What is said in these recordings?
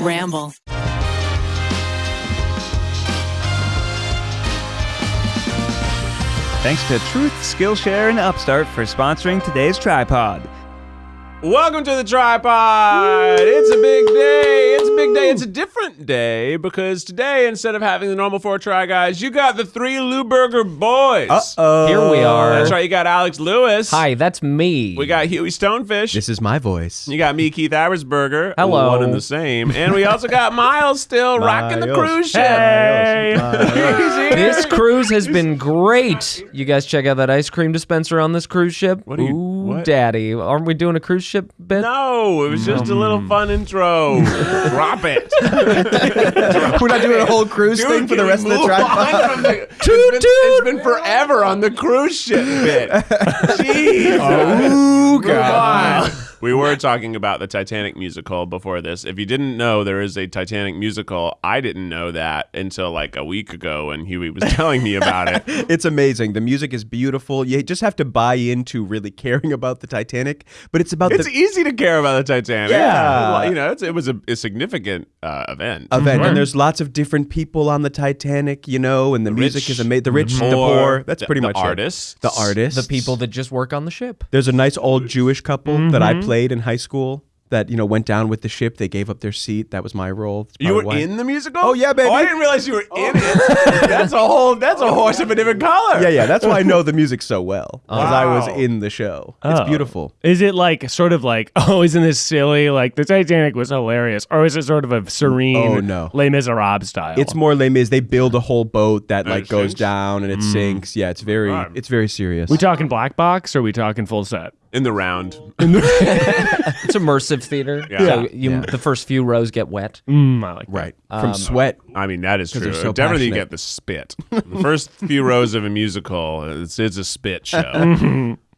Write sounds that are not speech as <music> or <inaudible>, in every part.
Ramble. Thanks to Truth, Skillshare, and Upstart for sponsoring today's TryPod. Welcome to the TryPod. It's a big day. It's a big day. It's a different day because today, instead of having the normal four try guys, you got the three Lewberger boys. Uh-oh. Here we are. That's right. You got Alex Lewis. Hi, that's me. We got Hughie Stone Fish. This is my voice. You got me, Keith Habersberger. Hello. One and the same. And we also got <laughs> Miles still rocking the cruise ship. Hey. He's here. This cruise has been great. You guys check out that ice cream dispenser on this cruise ship. What are you- Ooh, what? daddy. Aren't we doing a cruise ship bit? No, it was just a little mm. fun intro. <laughs> Drop it. <laughs> We're not doing a whole cruise Dude, thing for the can rest we of the move TryPod. on from the- <laughs> it's, been, it's been forever on the cruise ship bit. Jeez. Oh, Move on. We were talking about the Titanic musical before this. If you didn't know there is a Titanic musical, I didn't know that until like a week ago when Huey was telling me about it. <laughs> It's amazing. The music is beautiful. You just have to buy into really caring about the Titanic, but it's about It's the easy to care about the Titanic. Yeah. You know, it's, it was a, a significant uh, event. event. And there's lots of different people on the Titanic, you know, and the, music rich, is amazing. The rich, the poor, poor. That's the- pretty the much it. artists. The artists. The people that just work on the ship. There's a nice old Jewish couple that Mm-hmm. I played in high school that, you know, went down with the ship. They gave up their seat. That was my role. You were why- in the musical? Oh, yeah, baby. Oh, I didn't realize you were oh. in it. That's a whole. That's a horse of a different color. Yeah, yeah. That's why I know the music so well. Because I was in the show. It's Oh. beautiful. Is it like sort of like, <laughs> oh, isn't this silly? Like the Titanic was hilarious, or is it sort of a serene, Oh, no. Les Miserables style? It's more Les Mis. They build a whole boat that like goes down and it mm. sinks. Yeah, it's very Right. it's very serious. we talking black box or we talking full set? In the round. <laughs> It's immersive theater. Yeah. So you, Yeah. the first few rows get wet. Mm, I like that. right from sweat. I mean, that is true. so Definitely you get the spit. <laughs> the first few rows of a musical, it's, it's a spit show. <laughs>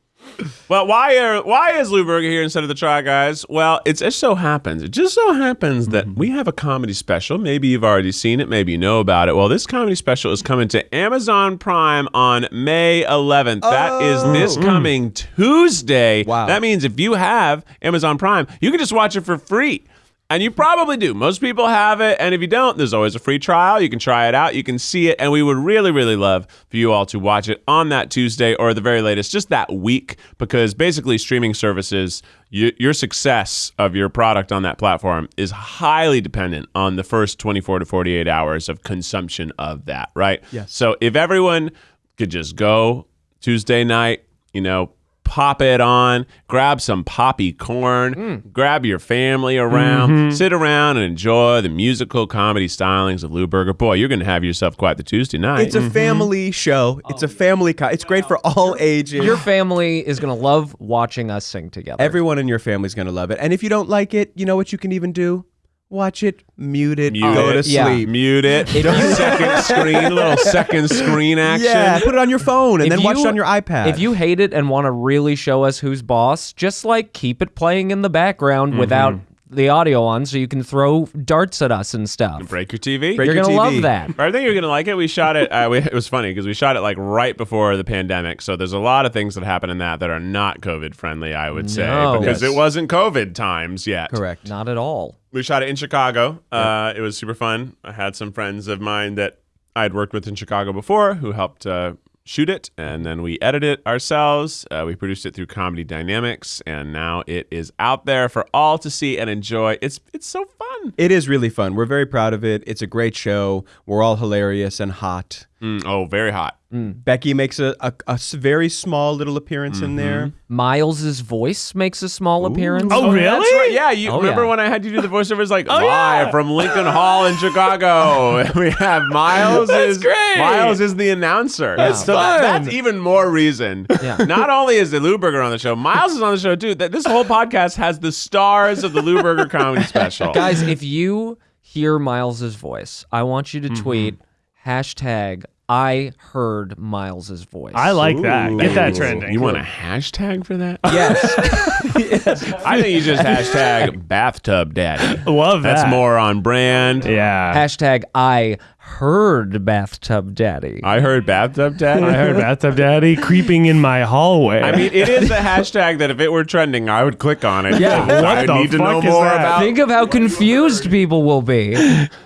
well, why are why is Lewberger here instead of the Try Guys? Well, it's, it just so happens. It just so happens that we have a comedy special. Maybe you've already seen it. Maybe you know about it. Well, this comedy special is coming to Amazon Prime on May 11th. That is oh. this coming Tuesday. Wow. That means if you have Amazon Prime, you can just watch it for free. And you probably do. Most people have it. And if you don't, there's always a free trial. You can try it out. You can see it. And we would really, really love for you all to watch it on that Tuesday or the very latest, just that week, because basically streaming services, you, your success of your product on that platform is highly dependent on the first 24 to 48 hours of consumption of that, right? Yes. So if everyone could just go Tuesday night, you know, pop it on, grab some poppy corn, hmm. grab your family around, mm-hmm. sit around and enjoy the musical comedy stylings of Lewberger. Boy, you're going to have yourself quite the Tuesday night. It's a mm-hmm. family show. It's a family. Co- it's great for all ages. Your family is going to love watching us sing together. Everyone in your family's gonna love it. And if you don't like it, you know what you can even do? Watch it, mute it, Mute go it. to Yeah. sleep. Mute it. <laughs> second screen, little second screen action. Yeah, put it on your phone and If then watch it on your iPad. If you hate it and want to really show us who's boss, just like keep it playing in the background Mm-hmm. without the audio on so you can throw darts at us and stuff. Break your TV. Break You're your going to TV. love that. I think you're gonna like it. We shot it. Uh, we, it was funny because we shot it like right before the pandemic. So there's a lot of things that happen in that that are not COVID friendly. I would say No. because Yes. it wasn't COVID times yet. correct. Not at all. We shot it in Chicago. Uh, it was super fun. I had some friends of mine that I'd worked with in Chicago before who helped uh, shoot it, and then we edited it ourselves. Uh, we produced it through Comedy Dynamics, and now it is out there for all to see and enjoy. It's it's so fun. It is really fun. We're very proud of it. It's a great show. We're all hilarious and hot. Mm, oh, very hot. Becky makes a a very small little appearance in there. Miles's voice makes a small appearance. Oh, really? That's right. Yeah, you Oh, remember yeah. when I had you do the voiceovers like <laughs> live yeah. from Lincoln Hall in Chicago? <laughs> we have Miles is great. Miles is the announcer. That's so fun. that's even more reason. Yeah. <laughs> Not only is the Lewberger on the show, Miles is on the show too. That this whole podcast has the stars of the Lewberger comedy special. Guys, if you hear Miles's voice, I want you to Mm-hmm. tweet hashtag I heard Miles's voice. I like that. Get that trending. You want a hashtag for that? <laughs> yes. I think you just hashtag <laughs> bathtub daddy. Love that. That's more on brand. Yeah. hashtag I heard bathtub daddy. I heard bathtub daddy. I heard bathtub daddy creeping in my hallway. I mean, it is a hashtag that if it were trending, I would click on it. Yeah. I What the need to know fuck is more that? about. Think of how confused people will be.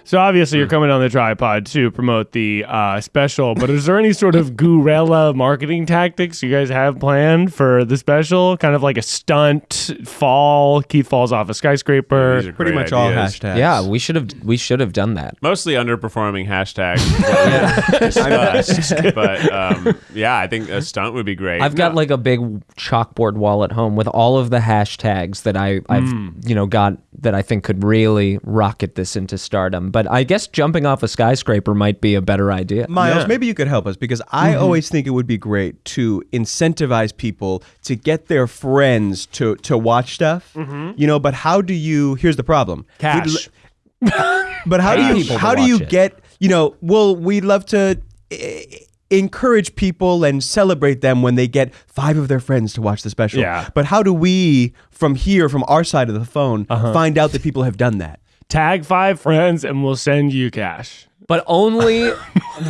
so obviously you're coming on the TryPod to promote the uh, special, but is there any sort of guerrilla marketing tactics you guys have planned for the special? Kind of like a stunt fall. Keith falls off a skyscraper. These are Pretty great much all hashtags. Yeah, we should have we should have done that. Mostly underperforming hashtags. <laughs> discussed. but um, yeah, I think a stunt would be great. I've got No. like a big chalkboard wall at home with all of the hashtags that I, I've hmm. you know got that I think could really rocket this into stardom. But I guess jumping off a skyscraper might be a better idea. Miles, maybe you could help us because I mm-hmm. always think it would be great to incentivize people to get their friends to to watch stuff. Mm-hmm. You know, but how do you? Here's the problem. Cash. <laughs> But how do Pay you? people to How do you watch it. get? You know, well, we'd love to. eh, Encourage people and celebrate them when they get five of their friends to watch the special. Yeah. But how do we, from here, from our side of the phone, find out that people have done that? Tag five friends and we'll send you cash. But only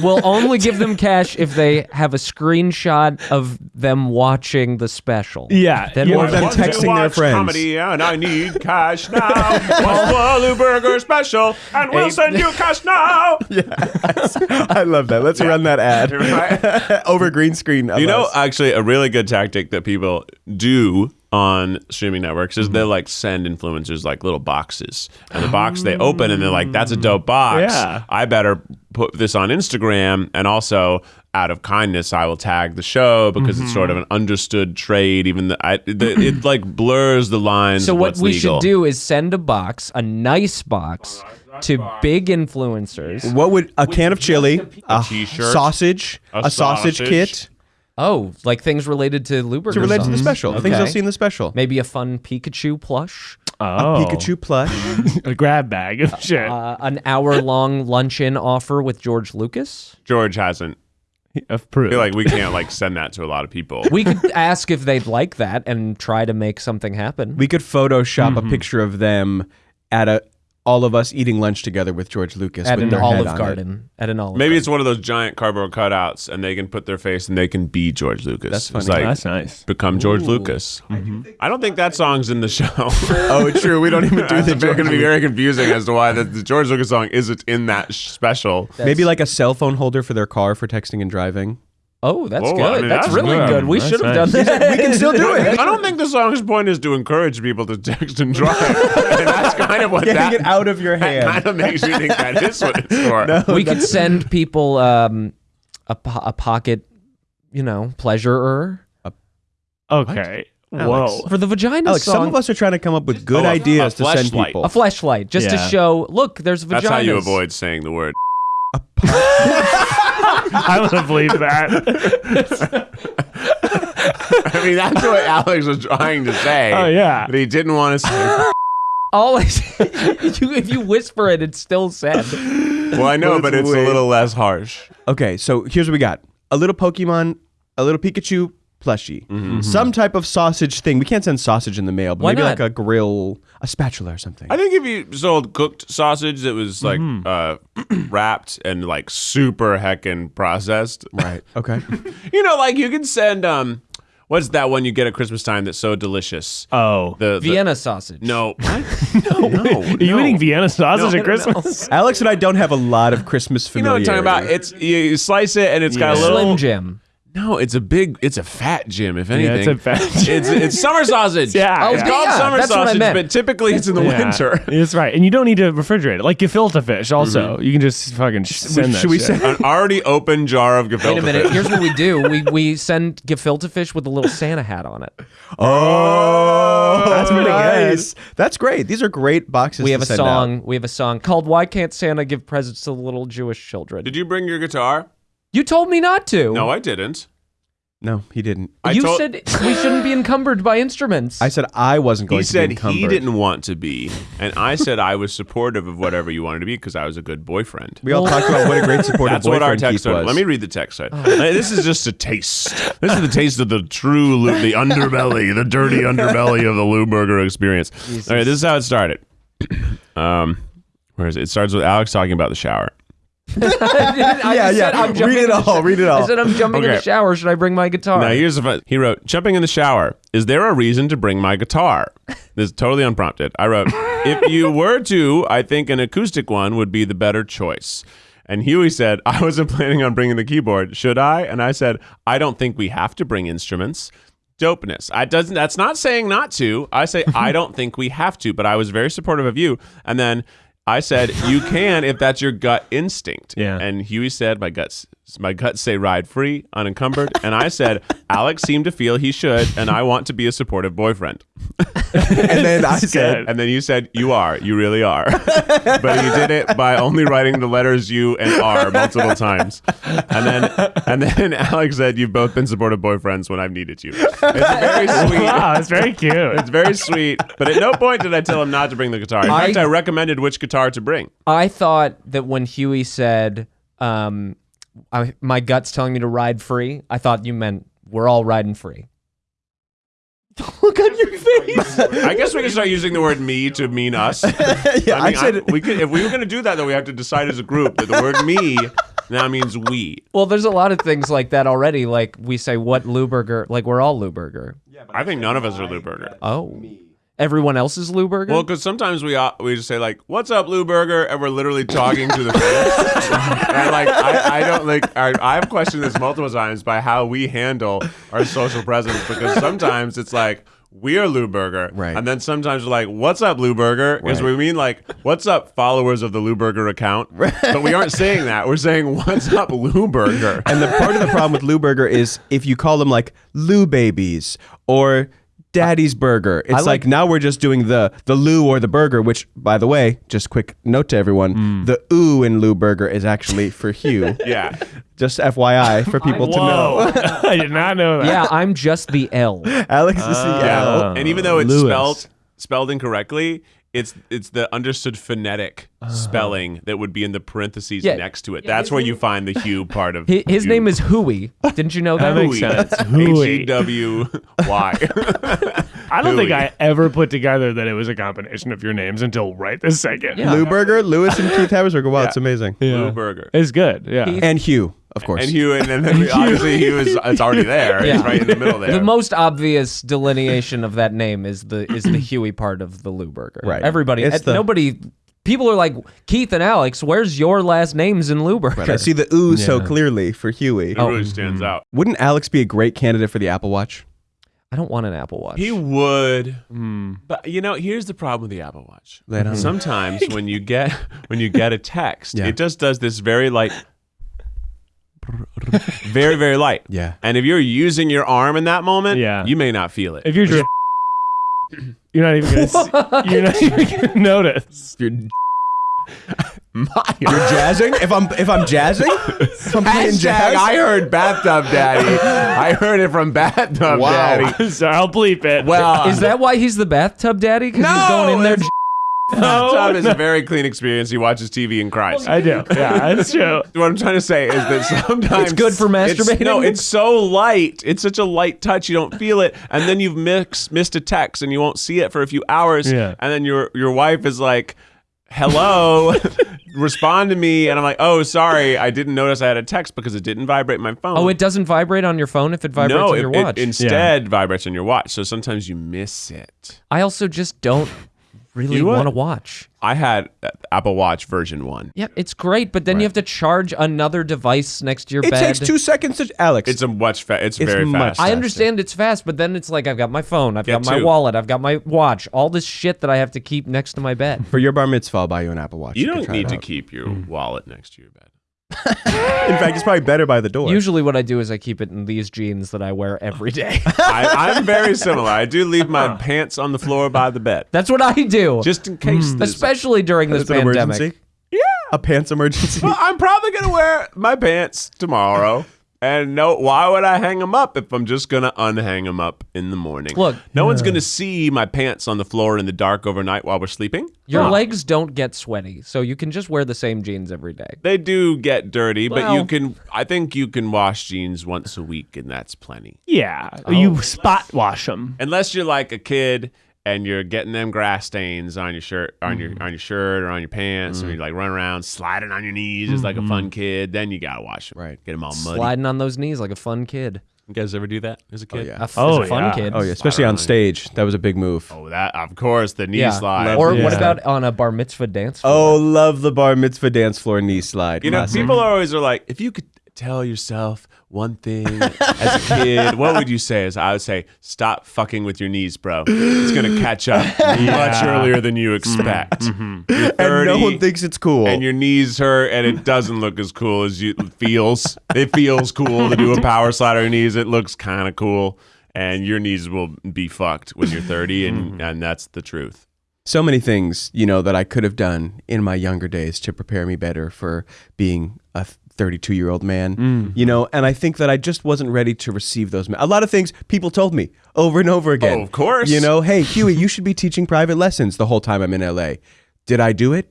we'll only give them cash if they have a screenshot of them watching the special. Yeah, Then yeah. we'll- Or them Want to texting their watch friends. Comedy and I need cash now. <laughs> Watch the Lewberger special, and we'll send you cash now. <laughs> I love that. Let's run that ad Right? <laughs> over green screen. of You know, us. actually, a really good tactic that people do on streaming networks is they'll mm-hmm. like send influencers like little boxes, and the box they oh. open and they're like, "That's a dope box. Yeah. I better put this on Instagram." And also, out of kindness, I will tag the show because it's sort of mm-hmm. an understood trade. Even the, I, the it <clears throat> like blurs the lines. So of what we legal. should do is send a box, a nice box, to big influencers. What would a can of chili, a, t-shirt, sausage, a a, sausage, sausage. kit Oh, like things related to Lewberger. to relate to the songs. special? Things you'll see in the special. Maybe a fun Pikachu plush, Oh, A Pikachu plush. <laughs> a grab bag of <laughs> shit. uh, an hour-long luncheon offer with George Lucas. George hasn't. of I feel like we can't like send that to a lot of people. We could ask if they'd like that and try to make something happen. we could Photoshop Mm-hmm. a picture of them at a all of us eating lunch together with George Lucas at with an their head Olive on it. Garden. At an Olive. Maybe Garden. it's one of those giant cardboard cutouts, and they can put their face and they can be George Lucas. That's It's funny. like, That's nice. become George Lucas. I don't think that song's in the show. <laughs> Oh, it's true. We don't even do <laughs> the it's going to be very confusing as to why the, the George Lucas song isn't in that sh- special. Maybe like a cell phone holder for their car for texting and driving. Oh, that's Whoa, good. I mean, that's, that's really good. good. We That's should have nice. done that. We can still do it. I don't think the song's point is to encourage people to text and drive. and <laughs> that's kind of what Getting that it out of your that hand. kind of makes me think that is what it's for. <laughs> we could send people um, a, po- a pocket, you know, pleasurer Okay. Alex. Whoa. for the vagina Alex, song. some of us are trying to come up with good Oh, ideas to send fleshlight. people. a flashlight just to show. Look, there's vaginas. That's how you avoid saying the word. <laughs> I want to believe that. <laughs> I mean, that's what Alex was trying to say. Oh, yeah. But he didn't want to say. Always, <laughs> you, if you whisper it, it's still said. Well, I know, But but it's it's a little less harsh. Okay, so here's what we got: a little Pokemon, a little Pikachu plushie, Mm-hmm. some type of sausage thing. We can't send sausage in the mail, but Why maybe not? like a grill, a spatula or something. I think if you sold cooked sausage that was like Mm-hmm. uh, <clears throat> wrapped and like super heckin' processed, right. <laughs> Okay. you know, like you can send um, what's that one you get at Christmas time that's so delicious? Oh. The, the Vienna sausage. No, <laughs> what? no, <laughs> no. Are you eating Vienna sausage No. at Christmas? Alex and I don't have a lot of Christmas food. You know what. I'm talking about? It's you, you slice it and it's got a little. Slim Jim. No, it's a big. It's a fat Jim. If Yeah, anything, it's a fat It's it's summer <laughs> sausage. Yeah, it's yeah. called Yeah, summer that's what I sausage, meant. but typically it's in the Yeah, winter. <laughs> That's right. And you don't need to refrigerate it. Like gefilte fish also. Mm-hmm. You can just fucking sh- send that Should we shit. say? An already open jar of gefilte fish? Wait a minute. fish. Here's what we do. <laughs> We we send gefilte fish with a little Santa hat on it. Oh, That's pretty nice. That's great. These are great boxes. We to have a send song. out. We have a song called "Why Can't Santa Give Presents to the Little Jewish Children." Did you bring your guitar? You told me not to. No, I didn't. No, he didn't. I you told- said we shouldn't be encumbered by instruments. I said I wasn't going He to said be he encumbered. didn't want to be, and I said I was supportive of whatever you wanted to be because I was a good boyfriend. We all talked about what a great supportive That's what our boyfriend text Keith said. was. Let me read the text. Said. This is just a taste. This is the taste of the true, Lou, the underbelly, the dirty underbelly of the Lewberger experience. All right, this is how it started. <clears throat> Um, where is it? It starts with Alex talking about the shower. <laughs> I Yeah, yeah. I'm Read it all, read it all. I said I'm jumping in the Okay. shower. Should I bring my guitar? Now here's a fun. He wrote, "Jumping in the shower. Is there a reason to bring my guitar?" This is totally unprompted. I wrote, <laughs> "If you were to, I think an acoustic one would be the better choice." And Huey said, "I wasn't planning on bringing the keyboard. Should I?" And I said, "I don't think we have to bring instruments." Dopeness. I doesn't. That's not saying not to. I say <laughs> I don't think we have to. But I was very supportive of you. And then I said you can if that's your gut instinct. Yeah. And Huey said, "My guts, my guts say ride free, unencumbered." And I said, "Alex seemed to feel he should, and I want to be a supportive boyfriend." <laughs> and then I said. And then you said, "You are, you really are," <laughs> but you did it by only writing the letters U and R multiple times. And then, and then <laughs> Alex said, "You've both been supportive boyfriends when I've needed you." It's very sweet. Wow, it's very cute. It's very sweet, but at no point did I tell him not to bring the guitar. In I- fact, I recommended which guitar to bring. I thought that when Huey said, um, I, "My gut's telling me to ride free," I thought you meant we're all riding free. <laughs> Look on your face. I guess we can start using the word "me" to mean us. <laughs> yeah, I, mean, I said, I- we could if we were going to do that, though, we have to decide as a group that the word "me" <laughs> now means we. well, there's a lot of things like that already. Like we say, "What Lewberger?" Like we're all Lewberger. I think none of us are Lewberger. Oh, everyone else is Lewberger. Well, because sometimes we uh, we just say like, "What's up, Lewberger?" and we're literally talking to the fans. <laughs> and like, I, I don't like. I, I've questioned this multiple times by how we handle our social presence because <laughs> sometimes it's like. We are Lewberger, Right. And then sometimes we're like, "What's up, Lewberger?" Because Right. we mean like, "What's up, followers of the Lewberger account?" But we aren't saying that. We're saying, "What's up, Lewberger?" and the part of the problem with Lewberger is if you call them like Lou Babies or Daddy's Burger, it's like, like- now we're just doing the the Lou or the burger. Which, by the way, just quick note to everyone: mm. the ooh in Lewberger is actually for Hugh. <laughs> yeah, Just FYI for people to know. <laughs> I did not know that. yeah, I'm just the L. Alex is the yeah. L. and even though it's Lewis. spelled spelled incorrectly, it's it's the understood phonetic oh. spelling that would be in the parentheses Yeah. next to it. That's where you find the Hugh part of <laughs> His, his name is Huey. Didn't you know <laughs> that? That makes sense. <laughs> Hooey. H E W Y. I don't think I ever put together that it was a combination of your names until right this second. Yeah. Lou Burger, Lewis and Keith Habersberger. Wow, it's amazing. Lewberger. It's good. Yeah. And Hugh, of course. And Hugh, and then <laughs> obviously Hugh is it's already there. Yeah. It's right in the middle there. The most obvious delineation of that name is the is the <clears throat> Huey part of the Lewberger. Right. Everybody, It's the- nobody. People are like Keith and Alex. Where's your last names in Lewberger? I see the ooh so clearly for Huey. it really stands out. Wouldn't Alex be a great candidate for the Apple Watch? I don't want an Apple Watch. He would, Hmm. but you know, here's the problem with the Apple Watch. Lay it on me. Sometimes <laughs> when you get when you get a text, Yeah. it just does this very light, <laughs> very very light. Yeah. And if you're using your arm in that moment, Yeah. you may not feel it. If you're just <laughs> you're not even gonna see, <laughs> you're not even gonna notice. You're, you're jazzing? If I'm if I'm jazzing? If I'm playing Hashtag, jazz? I heard bathtub daddy. I heard it from bathtub Wow. daddy. so I'll bleep it. Well, is that why he's the bathtub daddy? Because he's going in there. It's- bathtub is a very clean experience. He watches TV and cries. I do. Yeah, that's true. <laughs> what I'm trying to say is that sometimes It's good for it's- masturbating? no, it's so light. It's such a light touch. You don't feel it, and then you've mix, missed a text, and you won't see it for a few hours. Yeah. And then your your wife is like, "Hello, <laughs> respond to me," and I'm like, "Oh, sorry, I didn't notice I had a text because it didn't vibrate my phone." Oh, it doesn't vibrate on your phone if it vibrates no, on your it- it watch. instead vibrates on your watch. So sometimes you miss it. I also just don't really You want to watch. I had uh, Apple Watch version one. Yeah, it's great, but then you have to charge another device next to your bed. It bed. takes two seconds to Alex. It's a much fa- it's, It's very much fast. I understand it's fast, but then it's like I've got my phone, I've got Get my two. wallet, I've got my watch, all this shit that I have to keep next to my bed. for your bar mitzvah, I'll buy you an Apple Watch. You can don't try need to out. keep your wallet next to your bed. In fact, it's probably better by the door. Usually, what I do is I keep it in these jeans that I wear every day. <laughs> I, I'm very <laughs> similar. I do leave my uh-huh. pants on the floor by the bed, That's what I do, just in case. Hmm. there's- especially during this pandemic. emergency. Yeah, a pants emergency. Well, I'm probably gonna wear my pants tomorrow. And no, why would I hang them up if I'm just gonna unhang them up in the morning? Look- no one's gonna see my pants on the floor in the dark overnight while we're sleeping. Your Huh. legs don't get sweaty, so you can just wear the same jeans every day. They do get dirty, but you can. I think you can wash jeans once a week, and that's plenty. Yeah, oh. you spot wash them. Unless you're like a kid and you're getting them grass stains on your shirt, on your mm-hmm. on your shirt or on your pants, and mm-hmm. you like run around sliding on your knees just like a fun mm-hmm. kid. Then you gotta wash them, Right. Get them all muddy. Sliding on those knees like a fun kid. You guys ever do that as a oh, kid? yeah. A, f- Oh, as a fun yeah. kid. Oh yeah, especially on stage. That was a big move. Oh, that of course the knee Yeah. slide. Or Yeah. what about on a bar mitzvah dance floor? Oh, love the bar mitzvah dance floor knee slide. You know, Classic. people always are like, if you could tell yourself one thing as a kid, what would you say? As I would say, stop fucking with your knees, bro. It's gonna catch up <laughs> much earlier than you mm-hmm. expect. Mm-hmm. You're and no one thinks it's cool. and your knees hurt, and it doesn't look as cool as you it feels. It feels cool to do a power slide on your knees. It looks kind of cool, and your knees will be fucked when you're 30, and mm-hmm. and that's the truth. so many things, you know, that I could have done in my younger days to prepare me better for being a 32 year old man, mm. you know, and I think that I just wasn't ready to receive those. A lot of things people told me over and over again. Oh, of course. You know, hey, Huey, you should be teaching private lessons the whole time I'm in LA. Did I do it?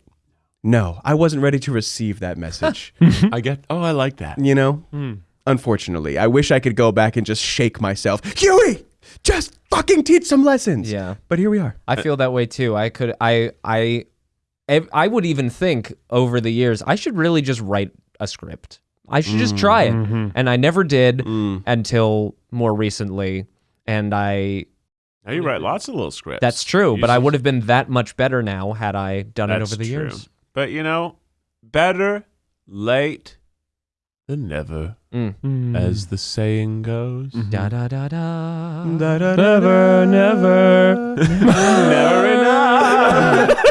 No, I wasn't ready to receive that message. <laughs> I get. Oh, I like that. you know? Hmm. Unfortunately, I wish I could go back and just shake myself. Huey, just fucking teach some lessons. Yeah. But here we are. I feel that way too. I could I I I would even think over the years I should really just write a script. I should just try it. Mm-hmm. And I never did mm. until more recently and I Now you write lots of little scripts. that's true, You but I should- would have been that much better now had I done it That's over the true. years. But you know, better late than never, Mm. mm. as the saying goes. Mm-hmm. Da da da da. Never, never. <laughs> never enough.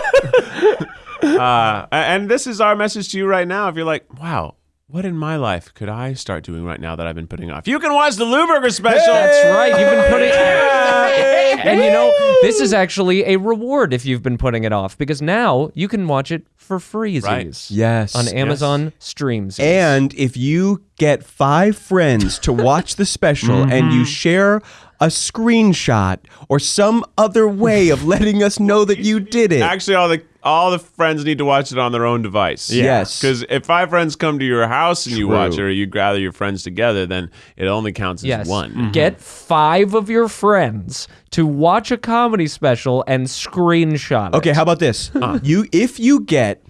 <laughs> <laughs> uh, and this is our message to you right now. If you're like, wow. What in my life could I start doing right now that I've been putting off? You can watch the Lewberger special. That's right. You've been putting <laughs> And you know, this is actually a reward if you've been putting it off because now you can watch it for freezies Right. Yes. on Amazon Streams. And if you get five friends to watch the special and you share a screenshot or some other way of letting us know that you did it. Actually, all the all the friends need to watch it on their own device. Yes. Because if five friends come to your house and you watch it, or you gather your friends together, then it only counts as yes, one. Mm-hmm. get five of your friends to watch a comedy special and screenshot it. Okay, how about this? You if you get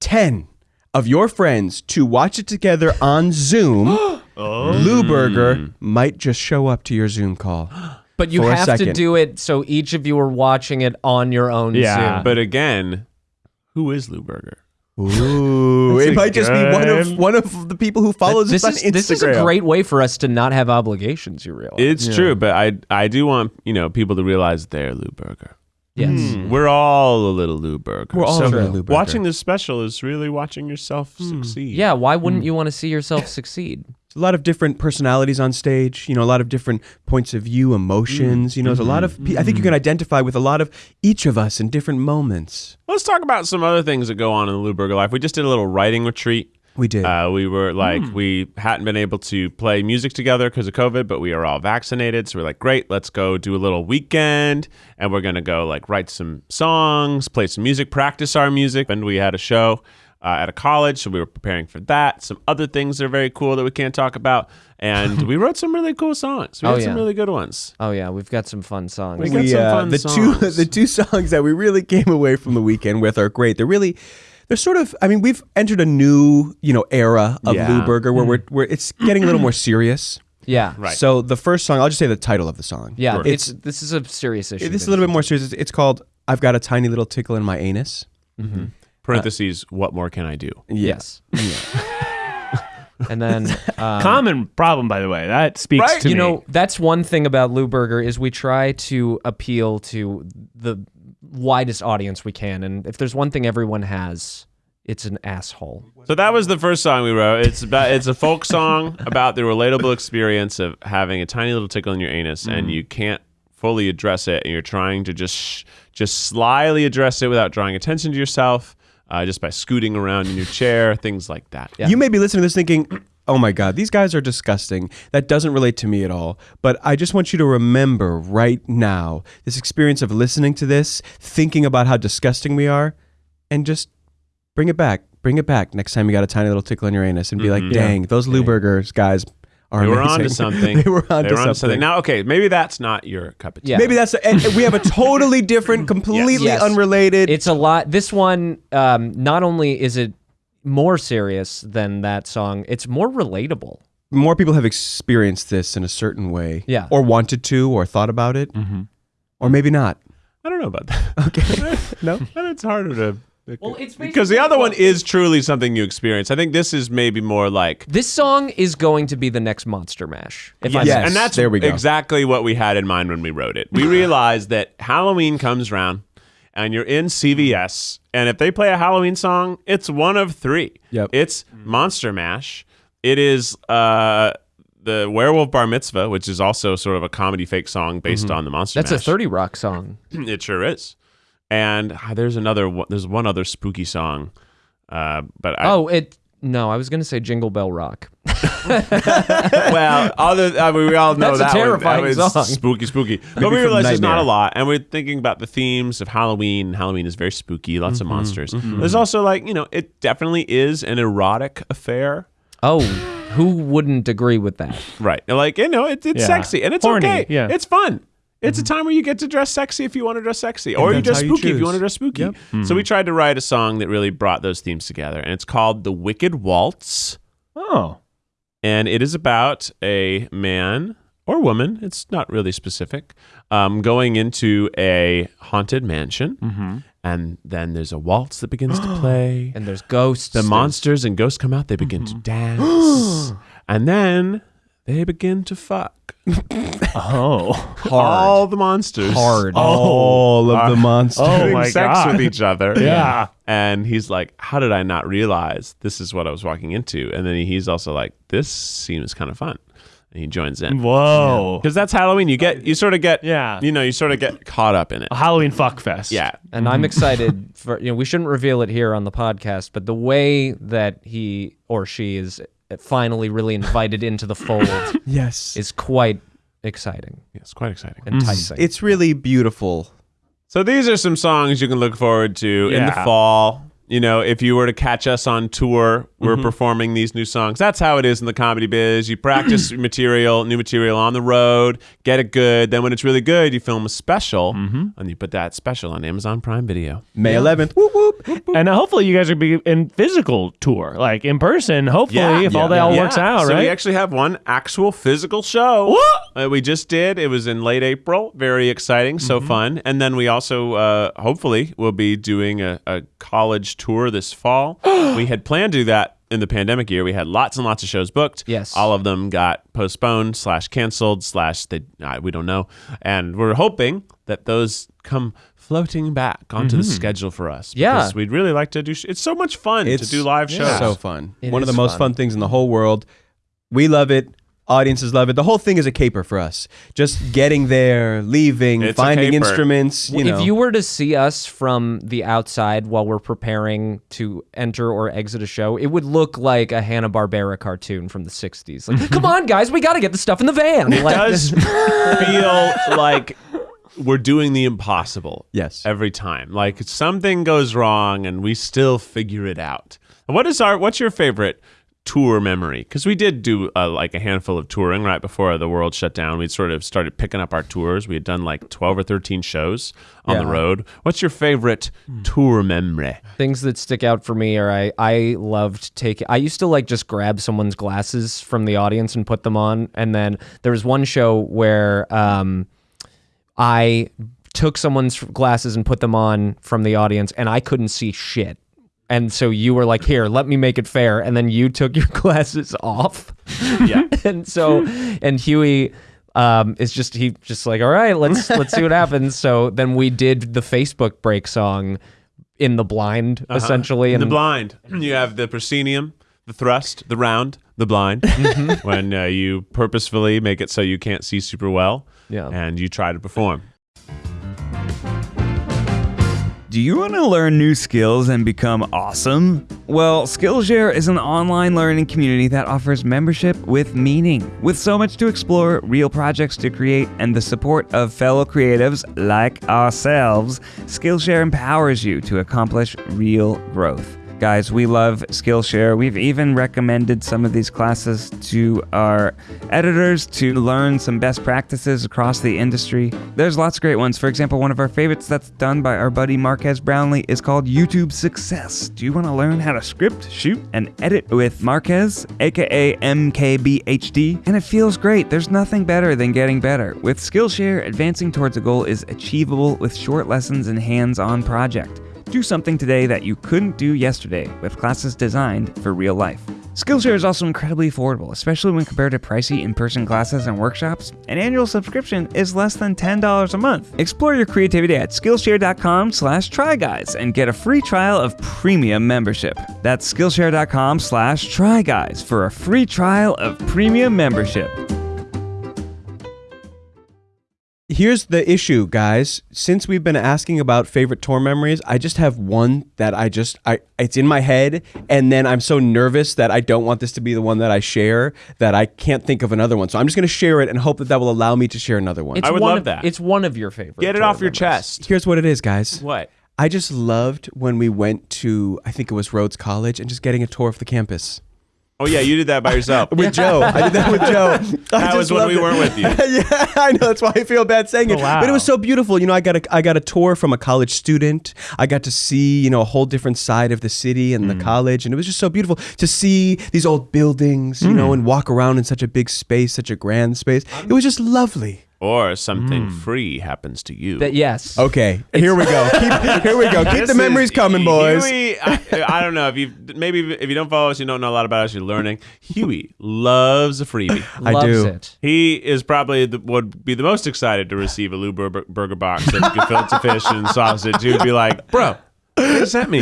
10 of your friends to watch it together on Zoom, <gasps> oh. Lewberger hmm. might just show up to your Zoom call. <gasps> But you have to do it so each of you are watching it on your own Yeah. Zoom. But again, who is Lou Burger? Ooh, <laughs> it might just be one of one of the people who follows this us is on Instagram. this is a great way for us to not have obligations. You realize? It's true, but I I do want you know people to realize they're Lewberger. yes. Hmm. Hmm. We're all a little Lewberger. We're all so a little Lewberger. Watching this special is really watching yourself hmm. succeed. Yeah. Why wouldn't you want to see yourself succeed? A lot of different personalities on stage you know a lot of different points of view emotions you know there's a lot of mm-hmm. pe- i think you can mm-hmm. identify with a lot of each of us in different moments Let's talk about some other things that go on in the Lewberger life. We just did a little writing retreat. we did Uh, we were like, mm. we hadn't been able to play music together because of COVID, but we are all vaccinated. So we're like, great, let's go do a little weekend. And we're going to go like write some songs, play some music, practice our music. And we had a show uh, at a college. So we were preparing for that. Some other things that are very cool that we can't talk about. And <laughs> we wrote some really cool songs. We Oh, had some really good ones. Oh yeah, we've got some fun songs. We got some fun uh, the songs. two <laughs> the two songs that we really came away from the weekend with are great they're really they're sort of i mean we've entered a new you know era of Yeah. lewberger where we're, where it's getting a little more serious <clears throat> yeah. Right. so the first song i'll just say the title of the song Yeah. Sure. It's this is a serious issue. this is a little bit more serious it's, it's called i've got a tiny little tickle in my anus Parentheses, what more can I do? Yes. and then <laughs> um, Common problem, by the way. That speaks Right? to you me. know that's one thing about Lewberger is we try to appeal to the widest audience we can, and if there's one thing everyone has, it's an asshole. So that was the first song we wrote. It's about it's a folk song about the relatable experience of having a tiny little tickle in your anus and you can't fully address it and you're trying to just sh- just slyly address it without drawing attention to yourself uh, just by scooting around in your chair, <laughs> things like that. Yeah. You may be listening to this thinking, oh my God, these guys are disgusting. That doesn't relate to me at all. But I just want you to remember right now this experience of listening to this, thinking about how disgusting we are, and just bring it back. Bring it back next time you got a tiny little tickle in your anus and be like, dang, those Lewbergers guys are They were amazing. onto <laughs> something. they were onto They were onto something. Now, okay, maybe that's not your cup of tea. Yeah. Maybe that's and we have a <laughs> totally different, completely Yes. unrelated. It's a lot. This one, um, not only is it more serious than that song, it's more relatable. more people have experienced this in a certain way, Yeah. or wanted to, or thought about it, or maybe not. I don't know about that. Okay, <laughs> no. And it's harder to. Well, it's because the other one is truly something you experience. I think this is maybe more like This song is going to be the next Monster Mash. If I Yes. and that's there we go. exactly what we had in mind when we wrote it. We realized that Halloween comes around and you're in CVS, and if they play a Halloween song, it's one of three. Yep. It's Monster Mash. It is uh, the Werewolf Bar Mitzvah, which is also sort of a comedy fake song based on the Monster Mash. That's a Mash. 30 Rock song. <clears throat> It sure is. And ah, there's another. one- There's one other spooky song, uh, but I, Oh, it. No, I was going to say Jingle Bell Rock. <laughs> well, other I mean, we all know That's a that one- terrifying that was song. spooky, spooky. But we from realized there's not a lot, and we're thinking about the themes of Halloween. Halloween is very spooky, lots of monsters. There's also like you know, it definitely is an erotic affair, Oh, who wouldn't agree with that? right? Like you know, it, it's Yeah. sexy and it's Horny, okay. yeah. it's fun. It's a mm-hmm. time where you get to dress sexy if you want to dress sexy, or you dress you spooky if you want to dress spooky. So we mm-hmm. tried to write a song that really brought those themes together, and it's called "The Wicked Waltz." Oh. and it is about a man or woman it's not really specific um, going into a haunted mansion. Mm-hmm. And then there's a waltz that begins to <gasps> play. And there's ghosts. the monsters and ghosts come out they begin to dance. <gasps> And then they begin to fuck Oh. <laughs> all the monsters hard. All of the oh, monsters. Oh having my sex God. with each other <laughs> Yeah. and he's like how did i not realize this is what i was walking into and then he's also like this seems kind of fun and he joins in Whoa. because that's Halloween. You get you sort of get Yeah. you know you sort of get caught up in it. A Halloween fuck fest. Yeah, And I'm excited for you know we shouldn't reveal it here on the podcast, but the way that he or she is finally really invited into the fold <laughs> yes. is quite exciting, it's quite exciting. Mm-hmm. enticing. It's really beautiful. So these are some songs you can look forward to in the Yeah. fall. You know, if you were to catch us on tour, we're performing these new songs. That's how it is in the comedy biz. You practice <clears throat> material, new material on the road, get it good. Then when it's really good, you film a special, and you put that special on Amazon Prime Video. May 11th. Whoop, whoop. And uh, hopefully you guys are be in physical tour, like in person. Hopefully, if all that all works out, so right? we actually have one actual physical show. Uh, we just did. It was in late April. Very exciting. So Mm-hmm. fun. And then we also, uh, hopefully, will be doing a, a college tour this fall. <gasps> we had planned to do that in the pandemic year. We had lots and lots of shows booked. Yes. All of them got postponed slash canceled slash they uh, we don't know. And we're hoping that those come floating back onto the schedule for us. Yeah. because we'd really like to do. Sh- it's so much fun to do live shows. So fun. It One of the most fun. fun things in the whole world. We love it. Audiences love it. The whole thing is a caper for us. Just getting there, leaving, It's a finding caper. instruments. You know, if you were to see us from the outside while we're preparing to enter or exit a show, it would look like a Hanna Barbera cartoon from the '60s. Like, <laughs> come on, guys, we got to get the stuff in the van. It Like, does feel <laughs> like we're doing the impossible. Yes. Every time. Like something goes wrong and we still figure it out. What is our what's your favorite tour memory? Cuz we did do uh, like a handful of touring right before the world shut down. we'd sort of started picking up our tours. We had done like 12 or 13 shows on the road. What's your favorite tour memory? things that stick out for me are I I loved taking. I used to like just grab someone's glasses from the audience and put them on, and then there was one show where um, I took someone's glasses and put them on from the audience, and I couldn't see shit. And so you were like, "Here, let me make it fair," and then you took your <laughs> glasses off. Yeah. <laughs> and so and Huey um is just he just like all right let's <laughs> let's see what happens so then we did the facebook break song in the blind essentially In and the blind, <clears throat> you have the proscenium, the thrust, the round, the blind. Mm-hmm. when uh, you purposefully make it so you can't see super well, Yeah. and you try to perform. Do you want to learn new skills and become awesome? Well, Skillshare is an online learning community that offers membership with meaning. With so much to explore, real projects to create, and the support of fellow creatives like ourselves, Skillshare empowers you to accomplish real growth. Guys, we love Skillshare. We've even recommended some of these classes to our editors to learn some best practices across the industry. There's lots of great ones. For example, one of our favorites that's done by our buddy Marques Brownlee is called YouTube Success. Do you want to learn how to script, shoot, and edit with Marques, aka MKBHD? And it feels great. There's nothing better than getting better. With Skillshare, advancing towards a goal is achievable with short lessons and hands on project. Do something today that you couldn't do yesterday with classes designed for real life. Skillshare is also incredibly affordable, especially when compared to pricey in-person classes and workshops. An annual subscription is less than $10 a month. Explore your creativity at Skillshare.com slash tryguys and get a free trial of premium membership. That's Skillshare.com slash tryguys for a free trial of premium membership. Here's the issue, guys. Since we've been asking about favorite tour memories, I just have one that I just I it's in my head and then I'm so nervous that I don't want this to be the one that I share that I can't think of another one. So I'm just going to share it and hope that that will allow me to share another one. It's I would one love of, that. It's one of your favorites. Get it off your chest. Here's what it is, guys. What? I just loved when we went to I think it was Rhodes College and just getting a tour of the campus. Oh yeah, you did that by yourself. <laughs> With Joe. I did that with Joe. <laughs> I That was when we it. weren't with you. <laughs> yeah, I know. That's why I feel bad saying it. Oh, wow. But it was so beautiful. You know, I got a I got a tour from a college student. I got to see you know a whole different side of the city and Mm. the college, and it was just so beautiful to see these old buildings. You Mm. know, and walk around in such a big space, such a grand space. It was just lovely. Or something hmm. free happens to you. That, yes. Okay, here we go. Keep, <laughs> here we go. Keep This the memories is- coming, boys. Huey, I, I don't know if you maybe if you don't follow us, you don't know a lot about us. You're learning. Huey loves a freebie. <clears throat> I Loves do. it. He is probably the, would be the most excited to receive a Lou Bur- Burger box of gefilte fish and sausage. He would be like, "Bro, they sent me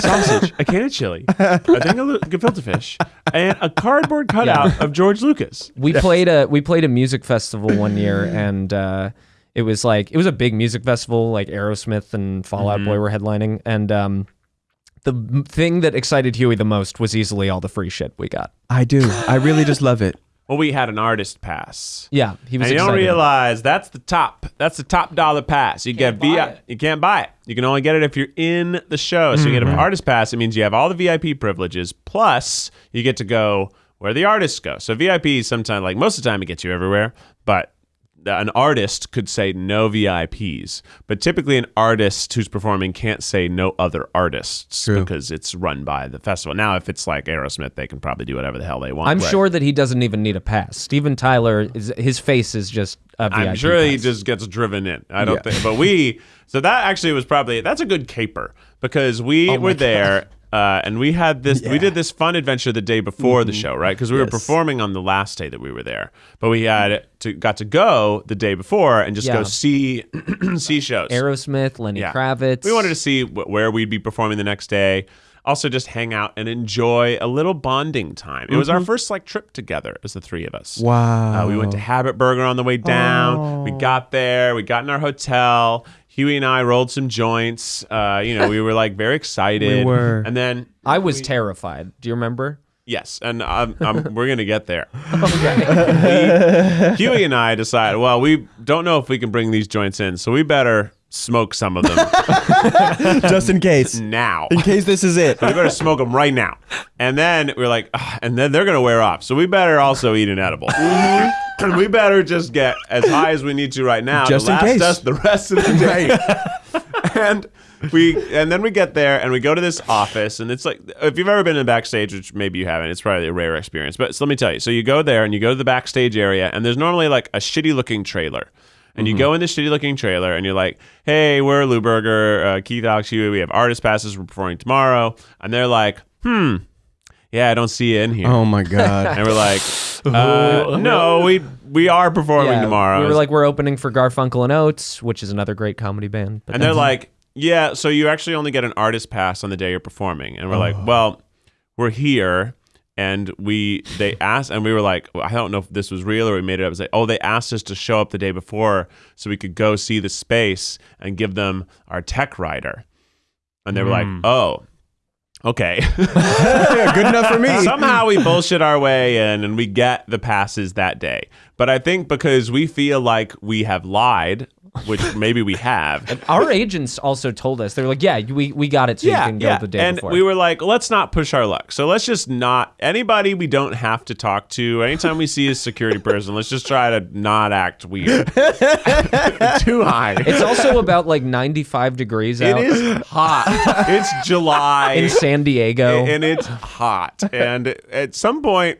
sausage, a can of chili, a thing of lu- gefilte fish, and a cardboard cutout of George Lucas." we played a we played a music festival one year and uh it was like it was a big music festival like aerosmith and fallout boy were headlining and um the thing that excited huey the most was easily all the free shit we got I do. I really just love it. Well, we had an artist pass. yeah he was And you don't excited. realize that's the top. That's the top dollar pass. You get buy VI. it. You can't buy it. You can only get it if you're in the show. So you get an Mm-hmm. artist pass. It means you have all the VIP privileges. Plus, you get to go where the artists go. So VIP sometimes, like most of the time, it gets you everywhere. But an artist could say no VIPs, but typically an artist who's performing can't say no other artists True. because it's run by the festival. Now, if it's like Aerosmith, they can probably do whatever the hell they want. i'm Right. sure that he doesn't even need a pass steven tyler is his face is just a I'm VIP sure he just gets driven in. I don't Yeah. think, but we. So that actually was probably that's a good caper because we Oh were there. Uh, and we had this, we did this fun adventure the day before the show, right? Because we were Mm-hmm. Performing on the last day that we were there, but we had to got to go the day before and just Yeah. go see <clears throat> see shows. aerosmith lenny Yeah. kravitz We wanted to see wh- where we'd be performing the next day. Also, just hang out and enjoy a little bonding time. It was our first like trip together as the three of us. Mm-hmm. Wow. Uh, we went to Habit Burger on the way down. We got there. We got in our hotel. Huey and I rolled some joints. Uh, you know, we were like very excited. We were. And then, i was terrified do you remember yes, and um, um, we're gonna get there. <laughs> we, Huey and I decided, well, we don't know if we can bring these joints in, so we better smoke some of them <laughs> just in case. now. In case this is it. <laughs> we better smoke them right now. And then we're like, and then they're gonna wear off. So we better also eat an edible. And <clears throat> we better just get as high as we need to right now Just to in last case. us the rest of the day. <laughs> and we and then we get there and we go to this office and it's like if you've ever been in backstage, which maybe you haven't, it's probably a rare experience. But so let me tell you. So you go there and you go to the backstage area and there's normally like a shitty looking trailer. And you go in this shitty looking trailer and you're like, hey, we're Lewberger, uh, Keith Huey. We have artist passes. We're performing tomorrow. And they're like, hmm, yeah, I don't see you in here. Oh my god. And we're like, <laughs> uh, no, we we are performing yeah, tomorrow. we were like we're opening for garfunkel and oates which is another great comedy band but and they're like, yeah, so you actually only get an artist pass on the day you're performing. And we're like, Oh. well, we're here. And we, they asked, and we were like, well, I don't know if this was real or we made it up. It was like, oh, they asked us to show up the day before so we could go see the space and give them our tech rider. And they were like, Hmm. oh, okay. <laughs> Good enough for me. <laughs> Somehow we bullshit our way in and we get the passes that day. But I think because we feel like we have lied which maybe we have. Our agents also told us they were like, "Yeah, we, we got it, so you can go the day and before." we were like, let's not push our luck. So let's just not anybody we don't have to talk to. Anytime we see a security person, let's just try to not act weird. <laughs> <laughs> Too high. it's also about like 95 degrees out is hot. <laughs> It's July. in San Diego. and it's hot. And at some point,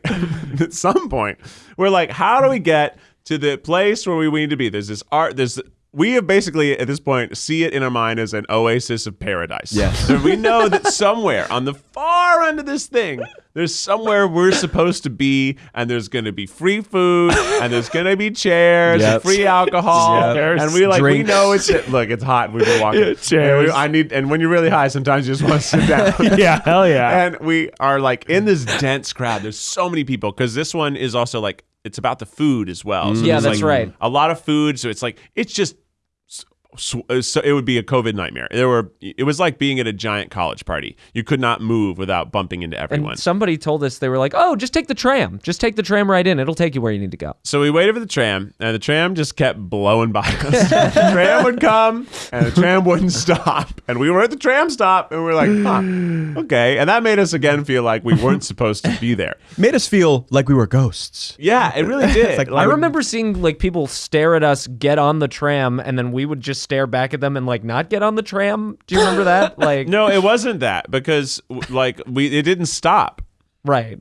at some point, we're like, how do we get to the place where we need to be? There's this art. There's we have basically at this point see it in our mind as an oasis of paradise. Yes. <laughs> So we know that somewhere on the far end of this thing, there's somewhere we're supposed to be, and there's going to be free food, and there's going to be chairs, and Yep. free alcohol, Yep. and we like we know it's look, it's hot. and We've been walking. <laughs> And Cheers. we- I need, and when you're really high, sometimes you just want to sit down <laughs> yeah, hell yeah. and we are like in this dense crowd. There's so many people because this one is also like it's about the food as well. So mm. Yeah, that's like, right. A lot of food, so it's like it's just. So, uh, so it would be a COVID nightmare. There were. It was like being at a giant college party. You could not move without bumping into everyone. and somebody told us they were like, "Oh, just take the tram. Just take the tram right in. It'll take you where you need to go." So we waited for the tram, and the tram just kept blowing by us. <laughs> the tram would come, and the tram wouldn't stop. And we were at the tram stop, and we were like, huh, okay. And that made us again feel like we weren't supposed to be there. Made us feel like we were ghosts. Yeah, it really <laughs> did. like- I remember seeing like people stare at us get on the tram, and then we would just stare back at them and like not get on the tram. Do you remember that? <laughs> Like, No, it wasn't that because like we it didn't stop. right?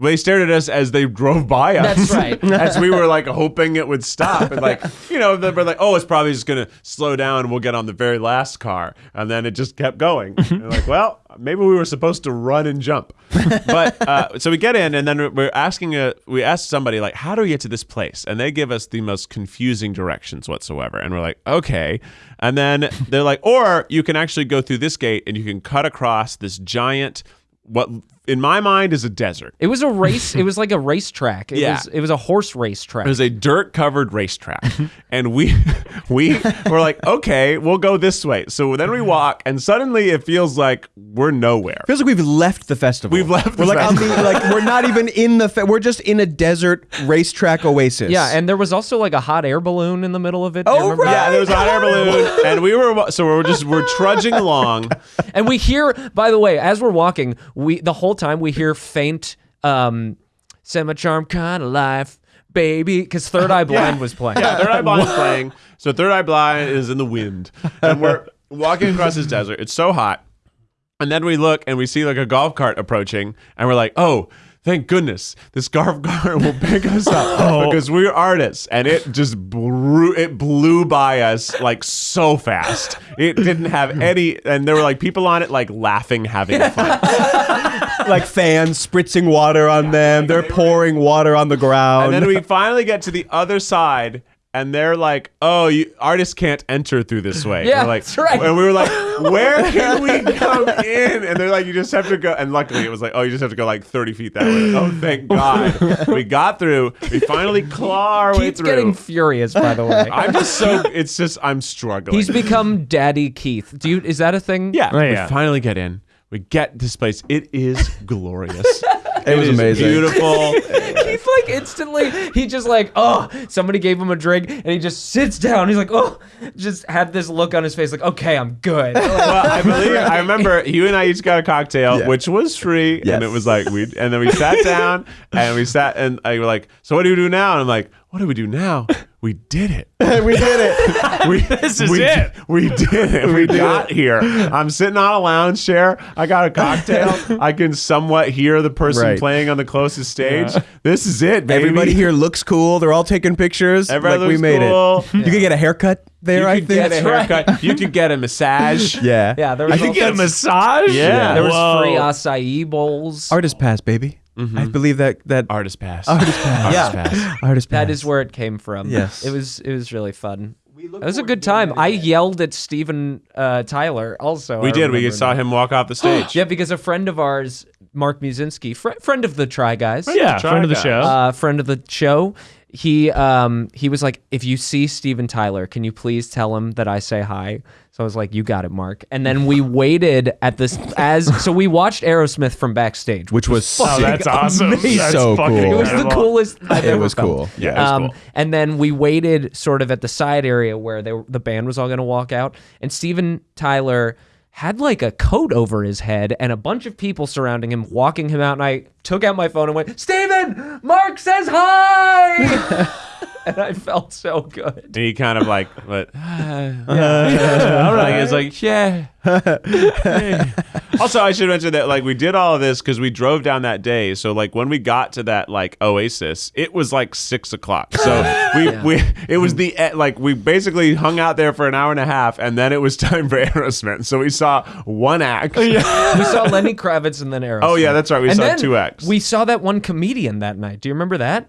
They stared at us as they drove by us. That's right. <laughs> as we were like hoping it would stop, and like you know, they were like, "Oh, it's probably just gonna slow down. We'll get on the very last car," and then it just kept going. And like, well, maybe we were supposed to run and jump, <laughs> but uh, so we get in, and then we're asking a we asked somebody like, "How do we get to this place?" And they give us the most confusing directions whatsoever, and we're like, "Okay," and then they're like, "Or you can actually go through this gate, and you can cut across this giant." What in my mind is a desert. It was a race. it was like a racetrack. It <laughs> Yeah. was it was a horse racetrack. It was a dirt covered racetrack. <laughs> and we <laughs> we were like, okay, we'll go this way. So then we walk and suddenly it feels like we're nowhere. Feels like we've left the festival. We've left We're the like on the like we're not even in the. Fe- we're just in a desert racetrack oasis. yeah, and there was also like a hot air balloon in the middle of it. Oh, right. Yeah, there was a hot air balloon and we were so we're just we're trudging along. And we hear, by the way, as we're walking, we the whole time we hear faint um semi charm kind of life, baby, because Third <laughs> Eye Blind was playing. Yeah, Third Eye Blind is <laughs> playing. So Third Eye Blind is in the wind. And we're walking across this desert. It's so hot. And then we look and we see like a golf cart approaching, and we're like, oh, thank goodness this golf cart <laughs> will pick us up <laughs> oh. because we're artists. And it just blew, it blew by us like so fast. It didn't have <laughs> any, and there were like people on it like laughing, having fun. like fans spritzing water on them. They're pouring water on the ground. And then we finally get to the other side. And they're like, "Oh, you, artists can't enter through this way." Yeah, like, that's right. And we were like, <laughs> "Where can we come in?" And they're like, "You just have to go." And luckily, it was like, "Oh, you just have to go like thirty feet that way." Oh, thank <laughs> God, we got through. We finally claw our way Keith's through. getting furious, by the way. I'm just so. It's just I'm struggling. He's become Daddy Keith. Do you? Is that a thing? yeah, Oh, yeah. We finally get in. We get this place. It is <laughs> glorious. It was is amazing. Beautiful. <laughs> he's like instantly he just like oh somebody gave him a drink and he just sits down he's like oh just had this look on his face like okay I'm good <laughs> well, I believe I remember you and I each got a cocktail, which was free, Yes. and it was like we. And then we sat down, and we sat, and I were like, "So what do we do now?" And I'm like, "What do we do now? We did <laughs> <laughs> it. we did it. We, This is we, it. We did it. We, got here. I'm sitting on a lounge chair. I got a cocktail. <laughs> I can somewhat hear the person Right. playing on the closest stage. This is it, baby. Everybody here looks cool. They're all taking pictures. Everybody like we looks made cool. it. You could get a haircut there. You I could think. get a haircut. You could get a massage. Yeah. yeah there was I could also- get a massage. Yeah. there was Whoa. free acai bowls Artist pass, baby. I believe that that Artist pass. artist pass. Artist pass. Artist pass. that is where it came from Yes. it was it was really fun it was a good time I yelled at Steven uh, Tyler also We I did. We remember saw now. him walk off the stage. <gasps> yeah because a friend of ours Mark Musinski fr- friend of the Try Guys Yeah, Try friend of the guys. show. uh, friend of the show. He um he was like, if you see Steven Tyler, can you please tell him that I say hi? So So I was like, "You got it, Mark." And then we waited at this as so we watched Aerosmith from backstage, which was Oh, sick. that's awesome. amazing. That's So fucking cool. It was the coolest. I've It ever was felt. cool. Yeah, it was Um, cool. And then we waited sort of at the side area where they, were- the band was all going to walk out, and Steven Tyler had like a coat over his head and a bunch of people surrounding him, walking him out. And I took out my phone and went, "Steven, Mark says hi," <laughs> <laughs> and I felt so good. And he kind of like, but <sighs> <sighs> yeah. <laughs> like it's <laughs> like, yeah. Also, I should mention that like we did all of this because we drove down that day. So like when we got to that like oasis, it was like six o'clock. So we we it was the e- like we basically hung out there for an hour and a half, and then it was time for Aerosmith. So we saw one act. we saw Lenny Kravitz and then Aerosmith. Oh, yeah, that's right. We And saw two acts. We saw that one comedian that night. Do you remember that?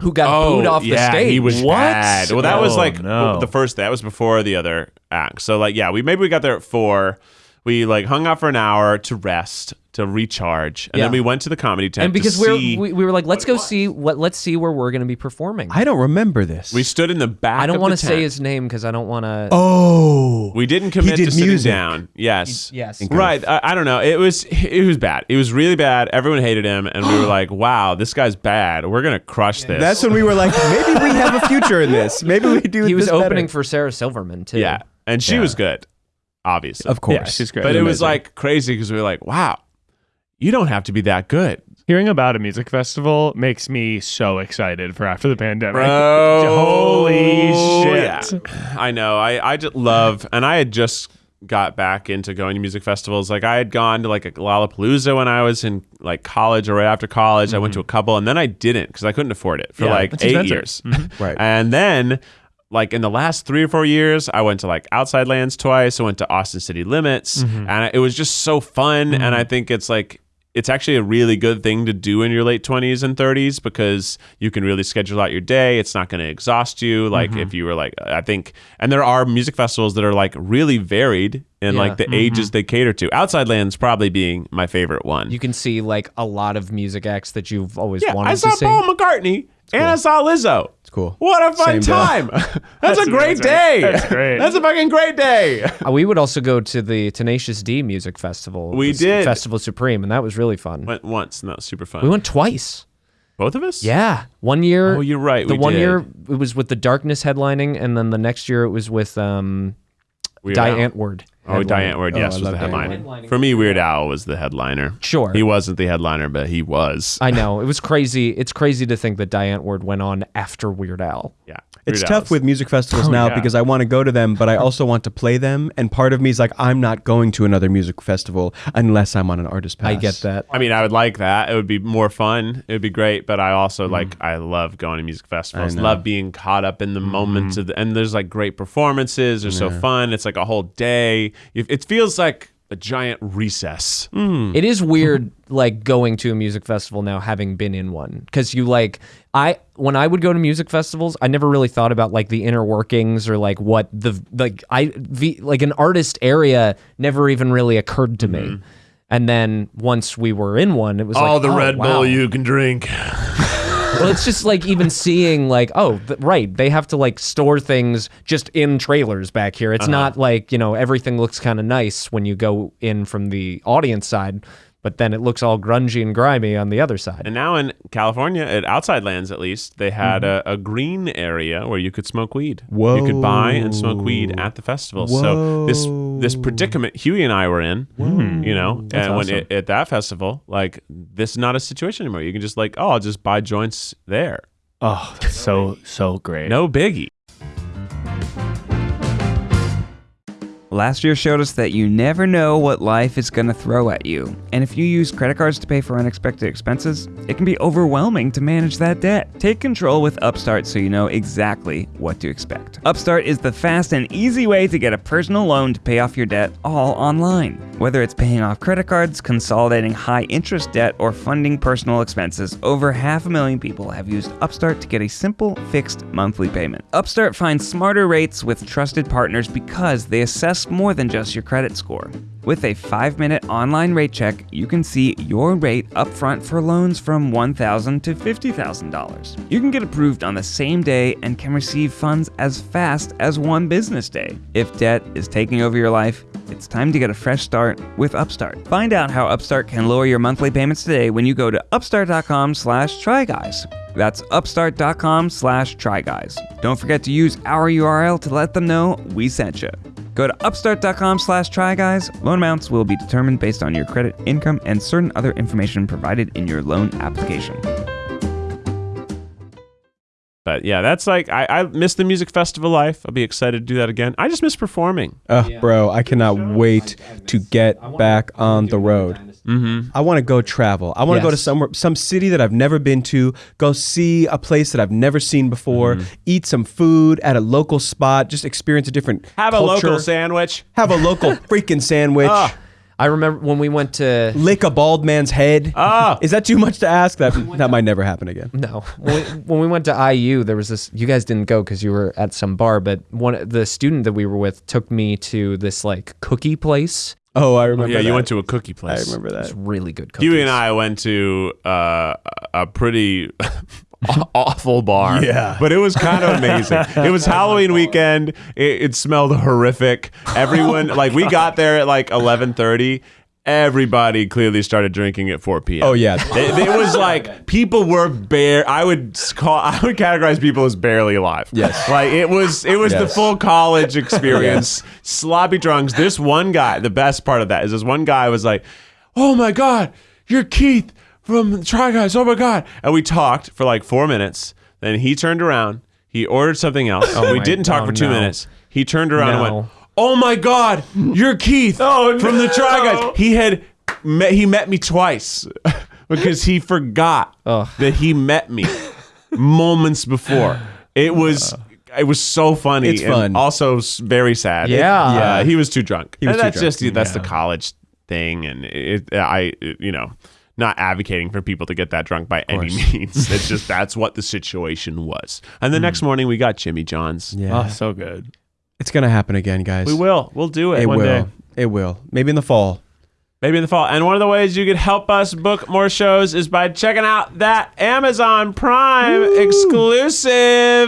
Who got Oh, booed off the stage? he was What? bad. Well, that was Oh, like no. the first. That was before the other act. So like, yeah, we maybe we got there at four. We like hung out for an hour to rest, to recharge, and Yeah. then we went to the comedy tent. and because to we're, see- we we were like, let's go see what let's see where we're going to be performing. I, I don't remember this. we stood in the back. I don't want want to say his name because I don't want to. oh, We didn't commit did to sitting music. down. Yes. yes. Right. I, I don't know. It was it was bad. It was really bad. Everyone hated him, and we were <gasps> like, "Wow, this guy's bad. We're gonna crush this." that's when we were like, maybe we have a future in this. Maybe we do. He was this better. opening for Sarah Silverman too. yeah, and she was good, obviously. of course. Yeah, she's great. but it was like crazy because we were like, "Wow, you don't have to be that good." Hearing about a music festival makes me so excited for after the pandemic. Bro. Holy Yeah. shit. I know. I, I just love, and I had just got back into going to music festivals. Like I had gone to like a Lollapalooza when I was in like college or right after college. I went to mm-hmm. a couple, and then I didn't because I couldn't afford it for Yeah, like eight expensive. years. Mm-hmm. Right. And then. Like in the last three or four years, I went to like Outside Lands twice. I went to Austin City Limits, mm-hmm. and it was just so fun. And mm-hmm. I think it's like it's actually a really good thing to do in your late 20s and 30s because you can really schedule out your day. It's not going to exhaust you. Like mm-hmm. if you were like, I think, and there are music festivals that are like really varied in Yeah. like the ages they cater to. Outside Lands probably being my favorite one. You can see like a lot of music acts that you've always yeah, wanted I saw to see. Paul McCartney and I saw Lizzo. It's cool. What a fun Same time. <laughs> That's, a great amazing. day. That's great. That's a fucking great day. Uh, we would also go to the Tenacious D Music Festival. We did. Festival Supreme, and that was really fun. Went once, and that was super fun. We went twice. Both of us? Yeah, one year. Oh, you're right, The we one did. year it was with the Darkness headlining, and then the next year it was with um, Weird Die Al. Antwoord. Oh, headlining. Die Antwoord, yes, I was the headliner. Ward. For me, Weird Al was the headliner. Sure. He wasn't the headliner, but he was. I know it was crazy. It's crazy to think that Die Antwoord went on after Weird Al. yeah. It's Weird tough Al's- with music festivals now yeah. because I want to go to them, but I also want to play them. And part of me is like, I'm not going to another music festival unless I'm on an artist pass. I get that. I mean, I would like that. It would be more fun. It would be great. But I also like, I love going to music festivals. Mm. I know. Love being caught up in the moments of the, and there's like great performances. They're so fun. It's like a whole day. It it feels like a giant recess. Mm. It is weird, <laughs> like going to a music festival now, having been in one, because you like I when I would go to music festivals, I never really thought about like the inner workings or like what the like I the, like an artist area never even really occurred to me. Mm-hmm. And then once we were in one, it was like, the oh, Red wow. Bull you can drink. <laughs> well, it's just like even seeing like, oh, th- right, they have to like store things just in trailers back here. Uh-huh. It's not like you know everything looks kind of nice when you go in from the audience side, but then it looks all grungy and grimy on the other side. And now in California, at Outside Lands at least, they had Mm-hmm. a, a green area where you could smoke weed. Whoa. You could buy and smoke weed at the festival. Whoa. So this this predicament Hughie and I were in, you know, and when it, at that festival, like this is not a situation anymore. You can just like, oh, I'll just buy joints there. Oh, that's so so great. No biggie. Last year showed us that you never know what life is going to throw at you. And if you use credit cards to pay for unexpected expenses, it can be overwhelming to manage that debt. Take control with Upstart so you know exactly what to expect. Upstart is the fast and easy way to get a personal loan to pay off your debt all online. Whether it's paying off credit cards, consolidating high interest debt, or funding personal expenses, over half a million people have used Upstart to get a simple, fixed monthly payment. Upstart finds smarter rates with trusted partners because they assess more than just your credit score. With a five minute online rate check, you can see your rate upfront for loans from 1,000 to $50,000. You can get approved on the same day and can receive funds as fast as one business day. If debt is taking over your life, it's time to get a fresh start with Upstart. Find out how Upstart can lower your monthly payments today when you go to upstart.com slash tryguys. That's upstart.com slash tryguys. Don't forget to use our URL to let them know we sent you. Go to upstart.com slash tryguys. Loan amounts will be determined based on your credit, income, and certain other information provided in your loan application. But yeah, that's like I, I miss the music festival life. I'll be excited to do that again. I just miss performing. Ugh, bro, I cannot wait to get back on the road. Mm-hmm. I want to go travel. I want to go to somewhere, some city that I've never been to. Go see a place that I've never seen before. Eat some food at a local spot. Just experience a different Have a local sandwich. Have a local <laughs> freaking sandwich. Ah. I remember when we went to Lick a bald man's head. Ah. Is that too much to ask? That that might never happen again. No, when we, when we went to IU, there was this. You guys didn't go because you were at some bar, but one the student that we were with took me to this like cookie place. Oh, I remember. yeah, you went to a cookie place. I remember that. It's really good cookies. Hughie and I went to uh, a pretty <laughs> awful bar. Yeah. But it was kind of amazing. it was <laughs> Halloween weekend. It, it smelled horrific. Everyone <laughs> like we got there at like 11:30. Everybody clearly started drinking at 4 p.m. Oh yeah. It, it was like people were bare. I would call. I would categorize people as barely alive. Yes. like it was. It was the full college experience. Sloppy drunks. This one guy. The best part of that is this one guy was like, "Oh my god, you're Keith from the Try Guys. Oh my god!" And we talked for like four minutes. Then he turned around. He ordered something else. Oh we my- didn't talk oh, for two no. minutes. He turned around and No. went, "Oh my god, you're Keith <laughs> Oh, from the Try no. Guys." He had met, he met me twice <laughs> because he forgot Ugh. that he met me <laughs> moments before. It was it was so funny. It's and fun. Also s- very sad. It- Yeah. yeah. He was too drunk. He was and too that's drunk. just that's the college thing, and it, I you know. Not advocating for people to get that drunk by any means. It's <laughs> just that's what the situation was. And the next hmm. morning we got Jimmy John's. Yeah. Oh, so good. It's gonna happen again, guys. We will. We'll do it. It one will. day. It will. Maybe in the fall. Maybe in the fall. And one of the ways you could help us book more shows is by checking out that Amazon Prime exclusive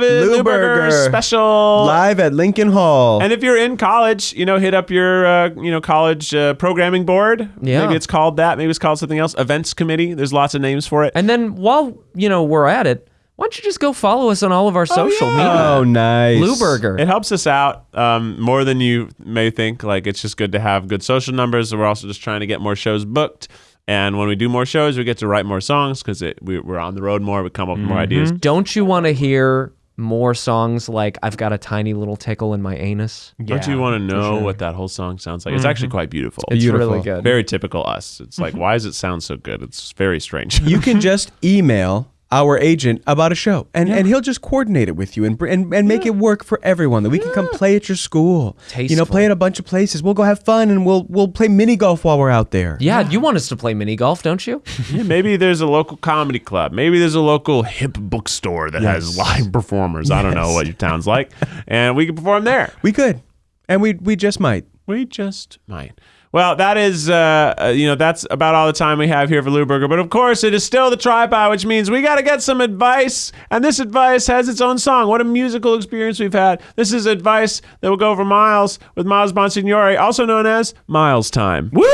Lewberger Burger. special. Live at Lincoln Hall. And if you're in college, you know, hit up your uh, you know college uh, programming board. Yeah. Maybe it's called that. Maybe it's called something else. Events committee. There's lots of names for it. And then while you know we're at it, why don't you just go follow us on all of our social yeah. media? oh, nice. Lewberger. It helps us out um, more than you may think. Like it's just good to have good social numbers. We're also just trying to get more shows booked. And when we do more shows, we get to write more songs because we, we're on the road more. We come up with more ideas. Don't you want to hear more songs like "I've got a tiny little tickle in my anus"? Yeah, Don't you want to know what that whole song sounds like? It's Mm-hmm. actually quite beautiful. It's Beautiful. really good. very typical us. It's like, why does it sound so good? It's very strange. you can <laughs> just email our agent about a show and, and he'll just coordinate it with you and, br- and, and make it work for everyone that we can come play at your school you know Tasteful. play at a bunch of places we'll go have fun and we'll we'll play mini golf while we're out there Yeah, you want us to play mini golf, don't you? <laughs> Yeah, maybe there's a local comedy club. Maybe there's a local hip bookstore that has live performers. I don't know what your town's like. And we can perform there. we could and we we just might We just might. Well, that is, uh, uh, you know, that's about all the time we have here for Lewberger. But of course, it is still the TryPod, which means we got to get some advice. And this advice has its own song. What a musical experience we've had. This is advice that will go for Miles with Miles Bonsignore, also known as Miles Time. Woo!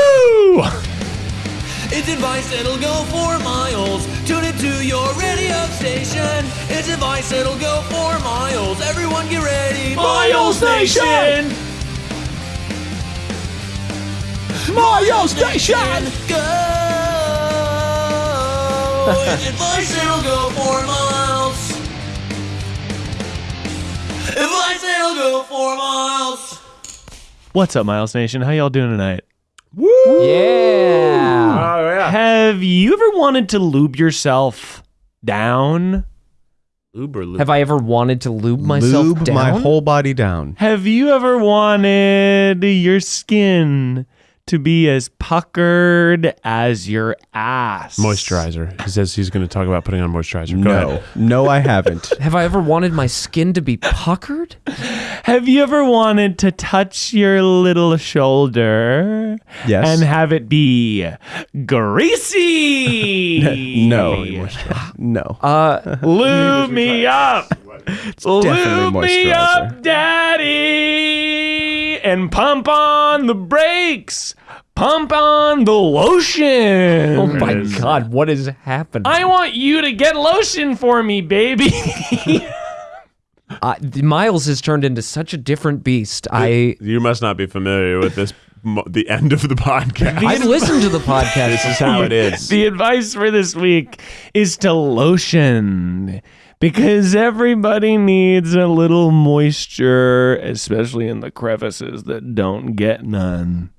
It's advice that'll go for miles. Tune it to your radio station. It's advice that'll go for miles. Everyone get ready. Miles Nation! Miles Station! Go! it's advice that'll go for miles. Advice that'll go for miles. What's up, Miles Nation? How y'all doing tonight? Woo! Yeah. Oh, yeah. Have you ever wanted to lube yourself down? Uber Lou. Have I ever wanted to lube myself lube down? my whole body down Have you ever wanted your skin to be as puckered as your ass. Moisturizer. He says he's going to talk about putting on moisturizer. Go No, ahead. no, I haven't. <laughs> Have I ever wanted my skin to be puckered? Have you ever wanted to touch your little shoulder Yes. and have it be greasy? <laughs> no, no. Uh, Lube me up. definitely Lube me moisturizer. up, daddy. And pump on the brakes. Pump on the lotion. oh my God, what is happening? I want you to get lotion for me, baby. <laughs> Uh, Miles has turned into such a different beast. I You must not be familiar with this. Mo- The end of the podcast. I've listened to the <laughs> podcast. this is how it is. the advice for this week is to lotion because everybody needs a little moisture, especially in the crevices that don't get none.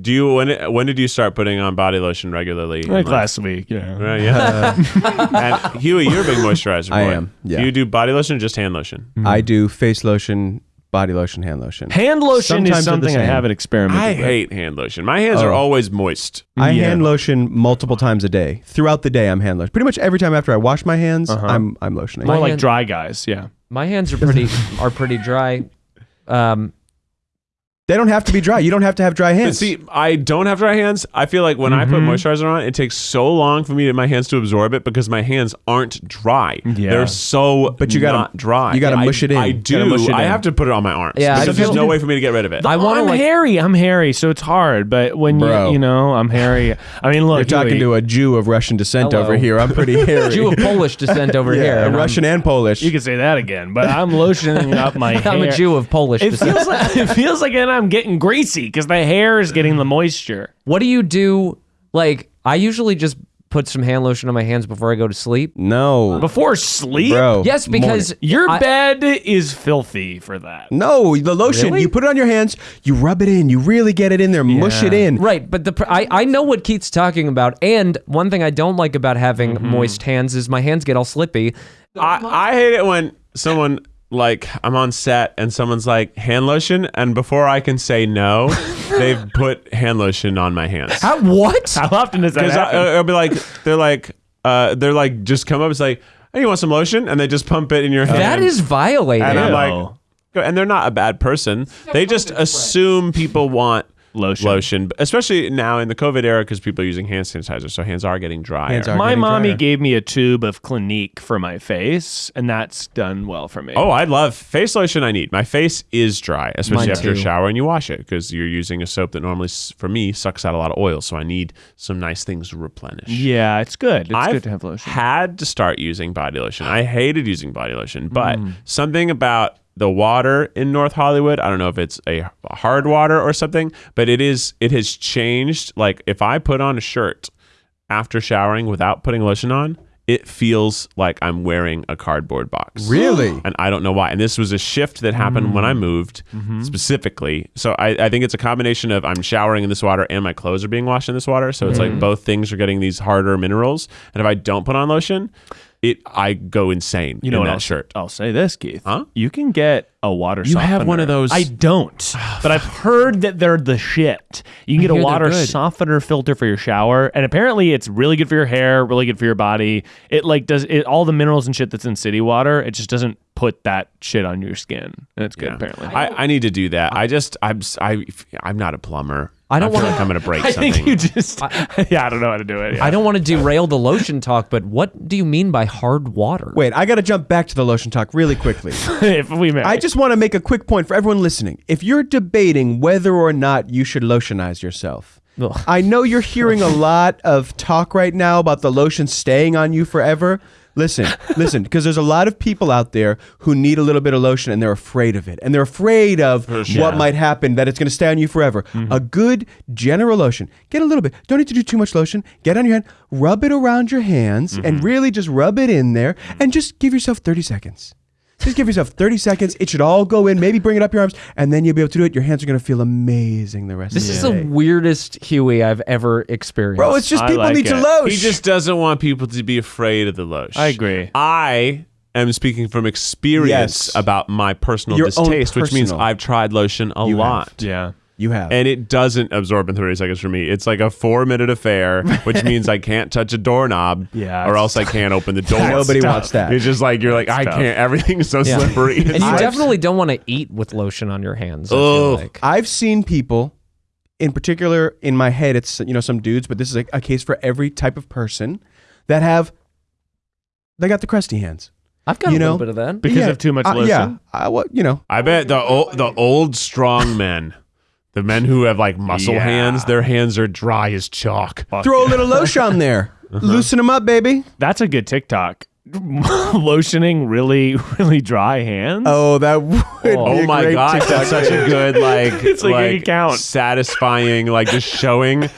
Do you when when did you start putting on body lotion regularly? in Like last week, yeah. Right, yeah. <laughs> and Hughie, you're a big moisturizer boy. I am, yeah. Do you do body lotion or just hand lotion? I do face lotion, body lotion, hand lotion. Hand lotion Sometimes they're is the something I same. haven't experimented with. I with. hate hand lotion. My hands are Oh. always moist. I Yeah. hand lotion multiple times a day. Throughout the day, I'm hand lotion. Pretty much every time after I wash my hands, I'm I'm lotioning. More My like hand- dry guys, yeah. My hands are pretty are pretty dry. Um, they don't have to be dry. You don't have to have dry But hands. see, I don't have dry hands. I feel like when I put Mhm. moisturizer on, it takes so long for me to my hands to absorb it because my hands aren't dry. Yeah. They're so But you gotta- not dry. you gotta mush it in. I do. mush it I have to put it on my arms. Yeah, because there's no way for me to get rid of it. I want to I'm like hairy. I'm hairy, so it's hard. But when Bro. you, you know, I'm hairy. I mean, look, You're talking Hughie, to a Jew of Russian descent Hello. over here. I'm pretty <laughs> hairy. Jew of Polish descent over yeah, here. and I'm- Russian and Polish. You can say that again, but I'm lotioning up my. <laughs> I'm a Jew of Polish descent. It descent. feels like it feels like I'm getting greasy because the hair is getting the moisture. What do you do? Like, I usually just put some hand lotion on my hands before I go to sleep. no, Before sleep, bro. Yes, because your I- bed is filthy for that. No, the lotion. Really? You put it on your hands. You rub it in. You really get it in there. Mush it in. Right, but the I, I know what Keith's talking about, and one thing I don't like about having Mm-hmm. moist hands is my hands get all slippy. I, I hate it when someone like I'm on set and someone's like hand lotion, and before I can say no, <laughs> they've put hand lotion on my hands. How, what? How often does that Because happen? it'll be like they're like uh, they're like just come up. It's like, hey, you want some lotion? And they just pump it in your hand. that is violating. and I'm like, and they're not a bad person. They just assume people want Lotion. lotion, especially now in the COVID era because people are using hand sanitizer, so hands are getting dry. Hands are- my getting mommy drier. gave me a tube of Clinique for my face, and that's done well for me. Oh, I love face lotion. I need my face is dry, especially Mine after a too. shower and you wash it because you're using a soap that normally, s- for me, sucks out a lot of oil. So I need some nice things to replenish. yeah, it's good. It's I've good to have lotion. had to start using body lotion. I hated using body lotion, but Mm. something about the water in North Hollywood, I don't know if it's a hard water or something, but it is it has changed. Like if I put on a shirt after showering without putting lotion on, it feels like I'm wearing a cardboard box. Really? And I don't know why. And this was a shift that happened when I mm. moved mm-hmm. specifically. So I, I think it's a combination of I'm showering in this water and my clothes are being washed in this water. So it's like mm. both things are getting these harder minerals. And if I don't put on lotion, it I go insane You know in that I'll, shirt. I'll say this, Keith. Huh? You can get a water You have one of those- I don't, <sighs> but I've heard that they're the shit. You can get a water softener filter for your shower, and apparently it's really good for your hair, really good for your body. It like does it all the minerals and shit that's in city water. It just doesn't put that shit on your skin, and it's good Yeah. apparently. I, I need to do that. I just I'm I I'm not a plumber. I don't wanna- like I'm gonna break <laughs> I something. think you just <laughs> yeah, I don't know how to do it. Yeah. I don't want to derail the lotion talk, but what do you mean by hard water? Wait, I got to jump back to the lotion talk really quickly. <laughs> if we may. I just want to make a quick point for everyone listening. If you're debating whether or not you should lotionize yourself, Ugh. I know you're hearing a lot of talk right now about the lotion staying on you forever. Listen, listen, because there's a lot of people out there who need a little bit of lotion and they're afraid of it. And they're afraid of what might happen, that it's going to stay on you forever. Mm-hmm. A good general lotion, get a little bit. Don't need to do too much lotion. Get on your hand, rub it around your hands, and mm-hmm. really just rub it in there and just give yourself 30 seconds. Just give yourself 30 seconds. It should all go in. Maybe bring it up your arms, and then you'll be able to do it. Your hands are going to feel amazing the rest This of is the day. This is the weirdest Hughie I've ever experienced. Bro, it's just I people like need to it. lotion. He just doesn't want people to be afraid of the lotion. I agree. I am speaking from experience Yes. about my personal Your own distaste, which means personal. I've tried lotion a You lot. yeah. You have. And it doesn't absorb in 30 seconds for me. It's like a four minute affair, which <laughs> means I can't touch a doorknob Yeah, or it's else I can't open the <laughs> door. Nobody tough. wants that. It's just like, you're like, I tough. can't. Everything's so Yeah. slippery. <laughs> And you It's- definitely don't want to eat with lotion on your hands. I Ugh. feel like. I've seen people, in particular in my head, it's you know some dudes, but this is a, a case for every type of person that have. They got the crusty hands I've got You a little know, bit of that. because Yeah, of too much uh, lotion. yeah, I, what you know. I bet the old, the old strong men, the men who have like muscle Yeah. hands, their hands are dry as chalk. Fuck Throw a little lotion on there, <laughs> Uh-huh. loosen them up, baby. That's a good TikTok. <laughs> Lotioning really, really dry hands. Oh, that would. Oh be a oh my great god, TikTok that's such a good like, <laughs> It's like an account. satisfying, like just showing a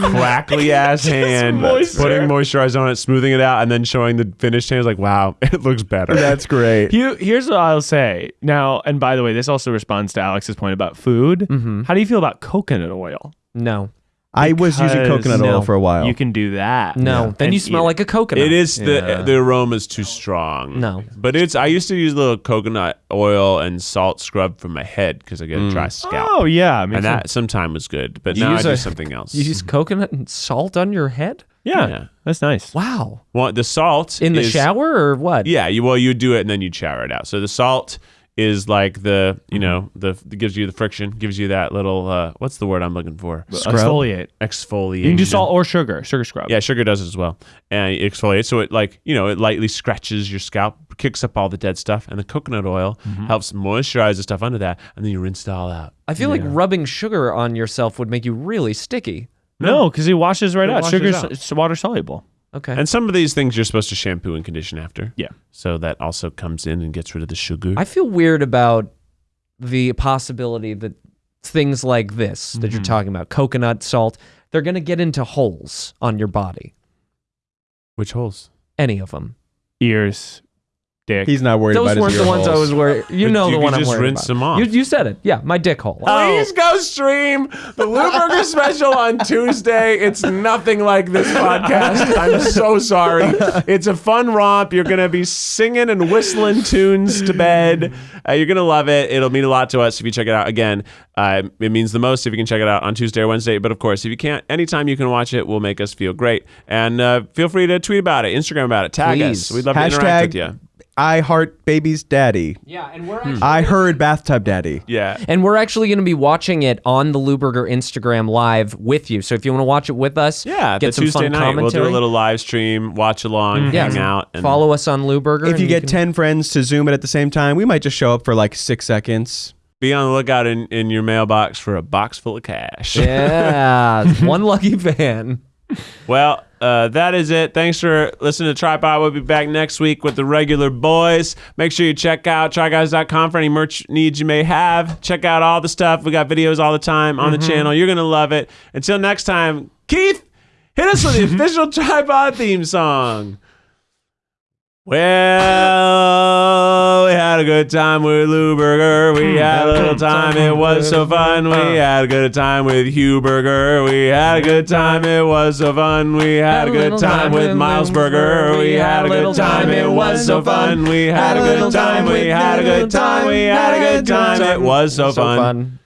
crackly <laughs> ass hand, moisture. putting moisturizer on it, smoothing it out, and then showing the finished hand. It's like, wow, it looks better. That's great. Here- here's what I'll say. Now, and by the way, this also responds to Alex's point about food. Mm-hmm. How do you feel about coconut oil? No, I was using Because- coconut oil for a while. You can do that. no. Then And you smell eat like a coconut. It is the Yeah. the aroma's too strong. No. but it's. I used to use a little coconut oil and salt scrub for my head because I get a mm. dry scalp, Oh yeah, makes and that sense. sometime was good. But You now I use do a- something else. You use coconut and salt on your head? yeah, Yeah. that's nice. Wow. well, the salt In the is- shower or what? Yeah, you well you do it and then you shower it out. So the salt is like the you know the it gives you the friction, gives you that little uh, what's the word I'm looking for? Exfoliate. Exfoliate. You can do salt or sugar. Sugar scrub. Yeah, sugar does it as well, and it exfoliates. So it like you know it lightly scratches your scalp, kicks up all the dead stuff, and the coconut oil Mm-hmm. helps moisturize the stuff under that, and then you rinse it all out. I feel like rubbing sugar on yourself would make you really sticky. No, because it washes right It out. washes Sugar's out. it's water soluble. Okay. And some of these things you're supposed to shampoo and condition after. Yeah. So that also comes in and gets rid of the sugar. I feel weird about the possibility that things like this that Mm-hmm. you're talking about, coconut salt, they're going to get into holes on your body. Which holes? Any of them. Ears, dick. He's not worried Those about weren't his the ear ones I holes. was worried. You But know you the could one I'm just worried rinse about. them off. You, you said it. Yeah, my dick hole. Please go stream the Lewberger <laughs> special on Tuesday. It's nothing like this podcast. I'm so sorry. It's a fun romp. You're going to be singing and whistling tunes to bed. Uh, you're going to love it. It'll mean a lot to us if you check it out. Again, uh, it means the most if you can check it out on Tuesday or Wednesday. But of course, if you can't, anytime you can watch it will make us feel great. And uh, feel free to tweet about it, Instagram about it, tag us. Please. We'd love to interact with you. Hashtag I heart baby's daddy. Yeah, and we're Hmm. actually, I heard bathtub daddy. Yeah. and we're actually going to be watching it on the Lewberger Instagram live with you. So if you want to watch it with us, Yeah, get the some Tuesday fun night commentary. we'll do a little live stream, watch along, yeah, hang out, and follow us on Lewberger. If you and get can- 10 friends to Zoom it at the same time, we might just show up for like six seconds. be on the lookout in, in your mailbox for a box full of cash. yeah, <laughs> one lucky fan. Well, uh, that is it. Thanks for listening to TryPod. We'll be back next week with the regular boys. Make sure you check out tryguys.com for any merch needs you may have. Check out all the stuff. We got videos all the time on the channel. You're going to love it. Until next time, Keith, hit us with the <laughs> official TryPod theme song. Well, we had a good time with Lewberger. We had a little time. It was so fun. We had a good time with Hugh Burger. We had a good time. It was so fun. We had a good time with Miles Burger. We had a good time. It was so fun. We had a good time. We had a good time. We had a good time. It was so fun.